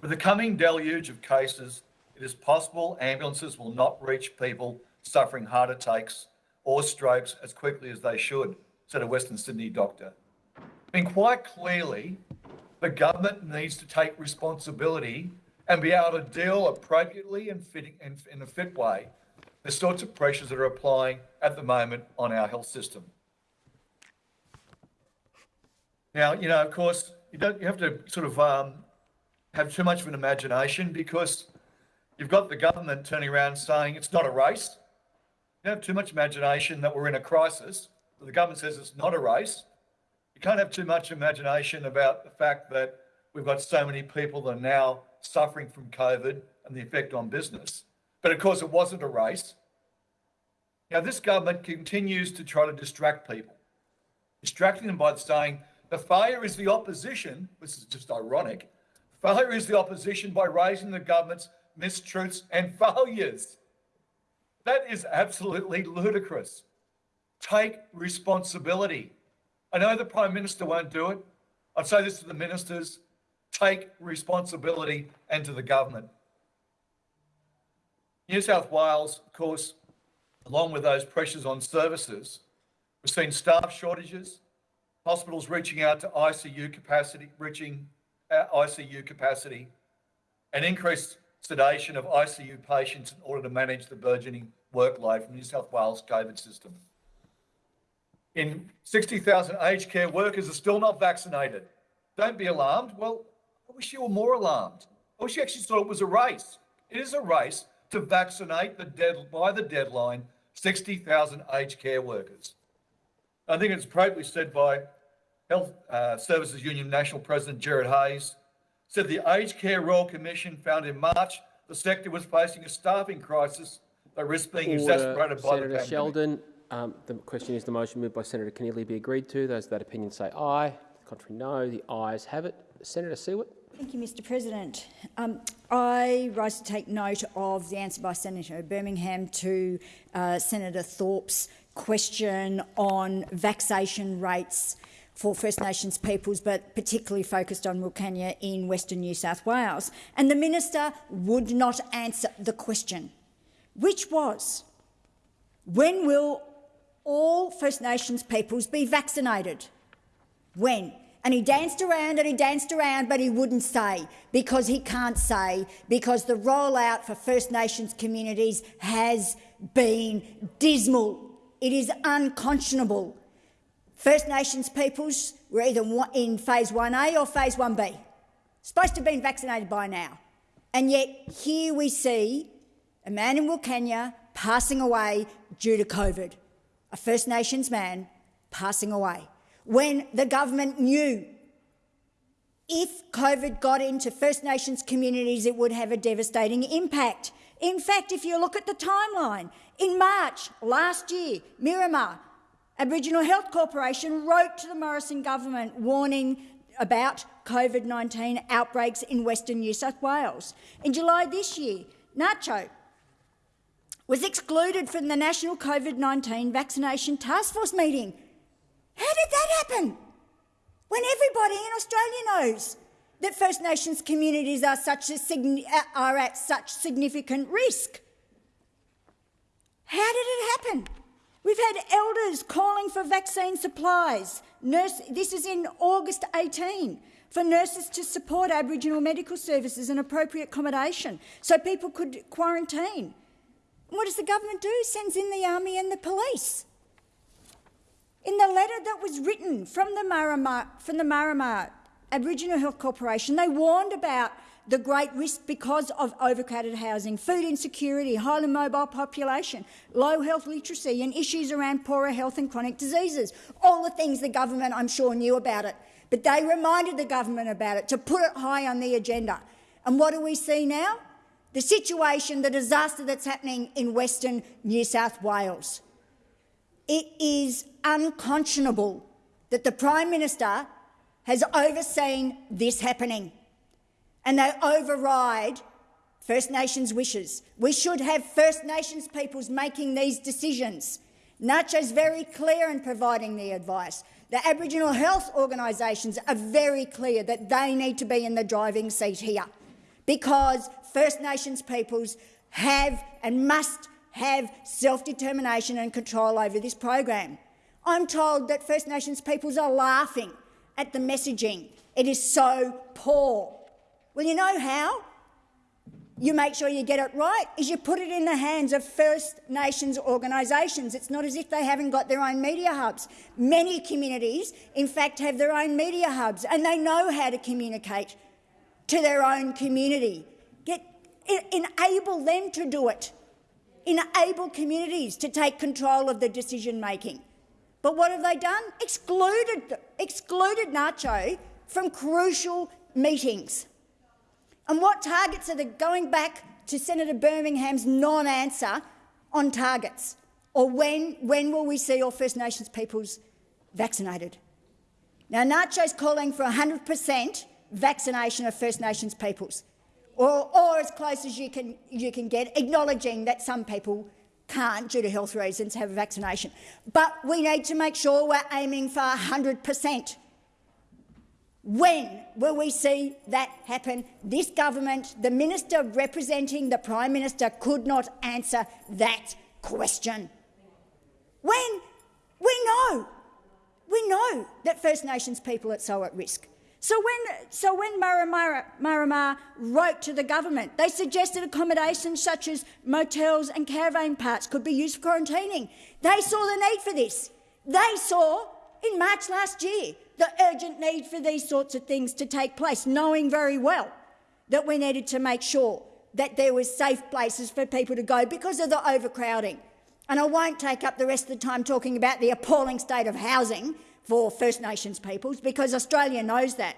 With the coming deluge of cases, it is possible ambulances will not reach people suffering heart attacks or strokes as quickly as they should, said a Western Sydney doctor. I mean, quite clearly, the government needs to take responsibility and be able to deal appropriately and fitting in, in a fit way the sorts of pressures that are applying at the moment on our health system. Now, you know, of course, you don't you have to sort of um, have too much of an imagination because you've got the government turning around saying it's not a race. You have too much imagination that we're in a crisis. The government says it's not a race. You can't have too much imagination about the fact that we've got so many people that are now suffering from COVID and the effect on business. But of course, it wasn't a race. Now, this government continues to try to distract people, distracting them by saying the failure is the opposition. This is just ironic. Failure is the opposition by raising the government's mistruths and *laughs* failures. That is absolutely ludicrous. Take responsibility. I know the Prime Minister won't do it. I'd say this to the ministers take responsibility and to the government. New South Wales, of course, along with those pressures on services, we've seen staff shortages, hospitals reaching out to ICU capacity, reaching uh, ICU capacity, and increased sedation of ICU patients in order to manage the burgeoning workload from New South Wales COVID system. In 60,000 aged care workers are still not vaccinated. Don't be alarmed. Well, I wish you were more alarmed. I wish you actually thought it was a race. It is a race to vaccinate the dead, by the deadline 60,000 aged care workers. I think it's appropriately said by Health uh, Services Union National President Gerard Hayes, said the Aged Care Royal Commission found in March the sector was facing a staffing crisis that risked being Order, exacerbated by Senator the pandemic. Sheldon, um, the question is the motion moved by Senator Keneally be agreed to. Those of that opinion say aye. The contrary, no. The ayes have it. Senator Siewert. Thank you, Mr President. Um, I rise to take note of the answer by Senator Birmingham to uh, Senator Thorpe's question on vaccination rates for First Nations peoples, but particularly focused on Wilcannia in Western New South Wales. And the minister would not answer the question, which was, when will all First Nations peoples be vaccinated? When? And he danced around and he danced around, but he wouldn't say because he can't say because the rollout for First Nations communities has been dismal. It is unconscionable. First Nations peoples were either in phase 1A or phase 1B. Supposed to have been vaccinated by now. And yet here we see a man in Wilcannia passing away due to COVID, a First Nations man passing away, when the government knew if COVID got into First Nations communities, it would have a devastating impact. In fact, if you look at the timeline, in March last year, Maari Ma Aboriginal Health Corporation wrote to the Morrison government warning about COVID-19 outbreaks in Western New South Wales. In July this year, NACCHO was excluded from the National COVID-19 Vaccination Task Force meeting. How did that happen? When everybody in Australia knows that First Nations communities are, such a, uh, are at such significant risk. How did it happen? We've had elders calling for vaccine supplies. Nurse, this is in August 18 for nurses to support Aboriginal medical services and appropriate accommodation so people could quarantine. What does the government do? Sends in the army and the police. In the letter that was written from the Maari Ma, from the Maari Ma Aboriginal Health Corporation, they warned about the great risk because of overcrowded housing, food insecurity, highly mobile population, low health literacy and issues around poorer health and chronic diseases. All the things the government, I'm sure, knew about it. But they reminded the government about it to put it high on the agenda. And what do we see now? The situation, the disaster that's happening in Western New South Wales. It is unconscionable that the Prime Minister has overseen this happening and they override First Nations wishes. We should have First Nations peoples making these decisions. is very clear in providing the advice. The Aboriginal health organisations are very clear that they need to be in the driving seat here because First Nations peoples have and must have self-determination and control over this program. I'm told that First Nations peoples are laughing at the messaging. It is so poor. Well, you know how you make sure you get it right is you put it in the hands of First Nations organisations. It's not as if they haven't got their own media hubs. Many communities, in fact, have their own media hubs and they know how to communicate to their own community. Enable them to do it. Enable communities to take control of the decision-making. But what have they done? Excluded, excluded NACCHO from crucial meetings. And what targets are they going back to Senator Birmingham's non-answer on targets? Or when, when will we see all First Nations peoples vaccinated? Now, NACCHO's calling for 100 per cent vaccination of First Nations peoples, or, or as close as you can, you can get, acknowledging that some people can't, due to health reasons, have a vaccination. But we need to make sure we're aiming for 100 per cent. When will we see that happen? This government, the minister representing the Prime Minister, could not answer that question. When? We know. We know that First Nations people are so at risk. So when, so when Maari Ma wrote to the government, they suggested accommodations such as motels and caravan parks could be used for quarantining. They saw the need for this. They saw in March last year the urgent need for these sorts of things to take place, knowing very well that we needed to make sure that there were safe places for people to go because of the overcrowding. And I won't take up the rest of the time talking about the appalling state of housing for First Nations peoples because Australia knows that.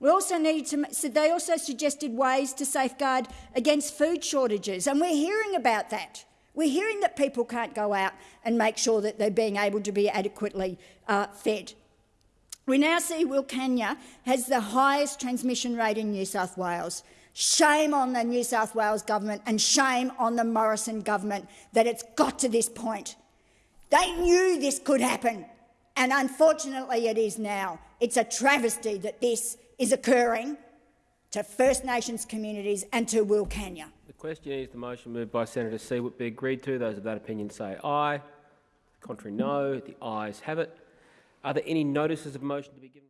We also needed to, so they also suggested ways to safeguard against food shortages, and we're hearing about that. We're hearing that people can't go out and make sure that they're being able to be adequately uh, fed. We now see Wilcannia has the highest transmission rate in New South Wales. Shame on the New South Wales government and shame on the Morrison government that it's got to this point. They knew this could happen, and unfortunately it is now. It's a travesty that this is occurring to First Nations communities and to Wilcannia. The question is the motion moved by Senator Siewert be agreed to. Those of that opinion say aye. Contrary no. The ayes have it. Are there any notices of motion to be given?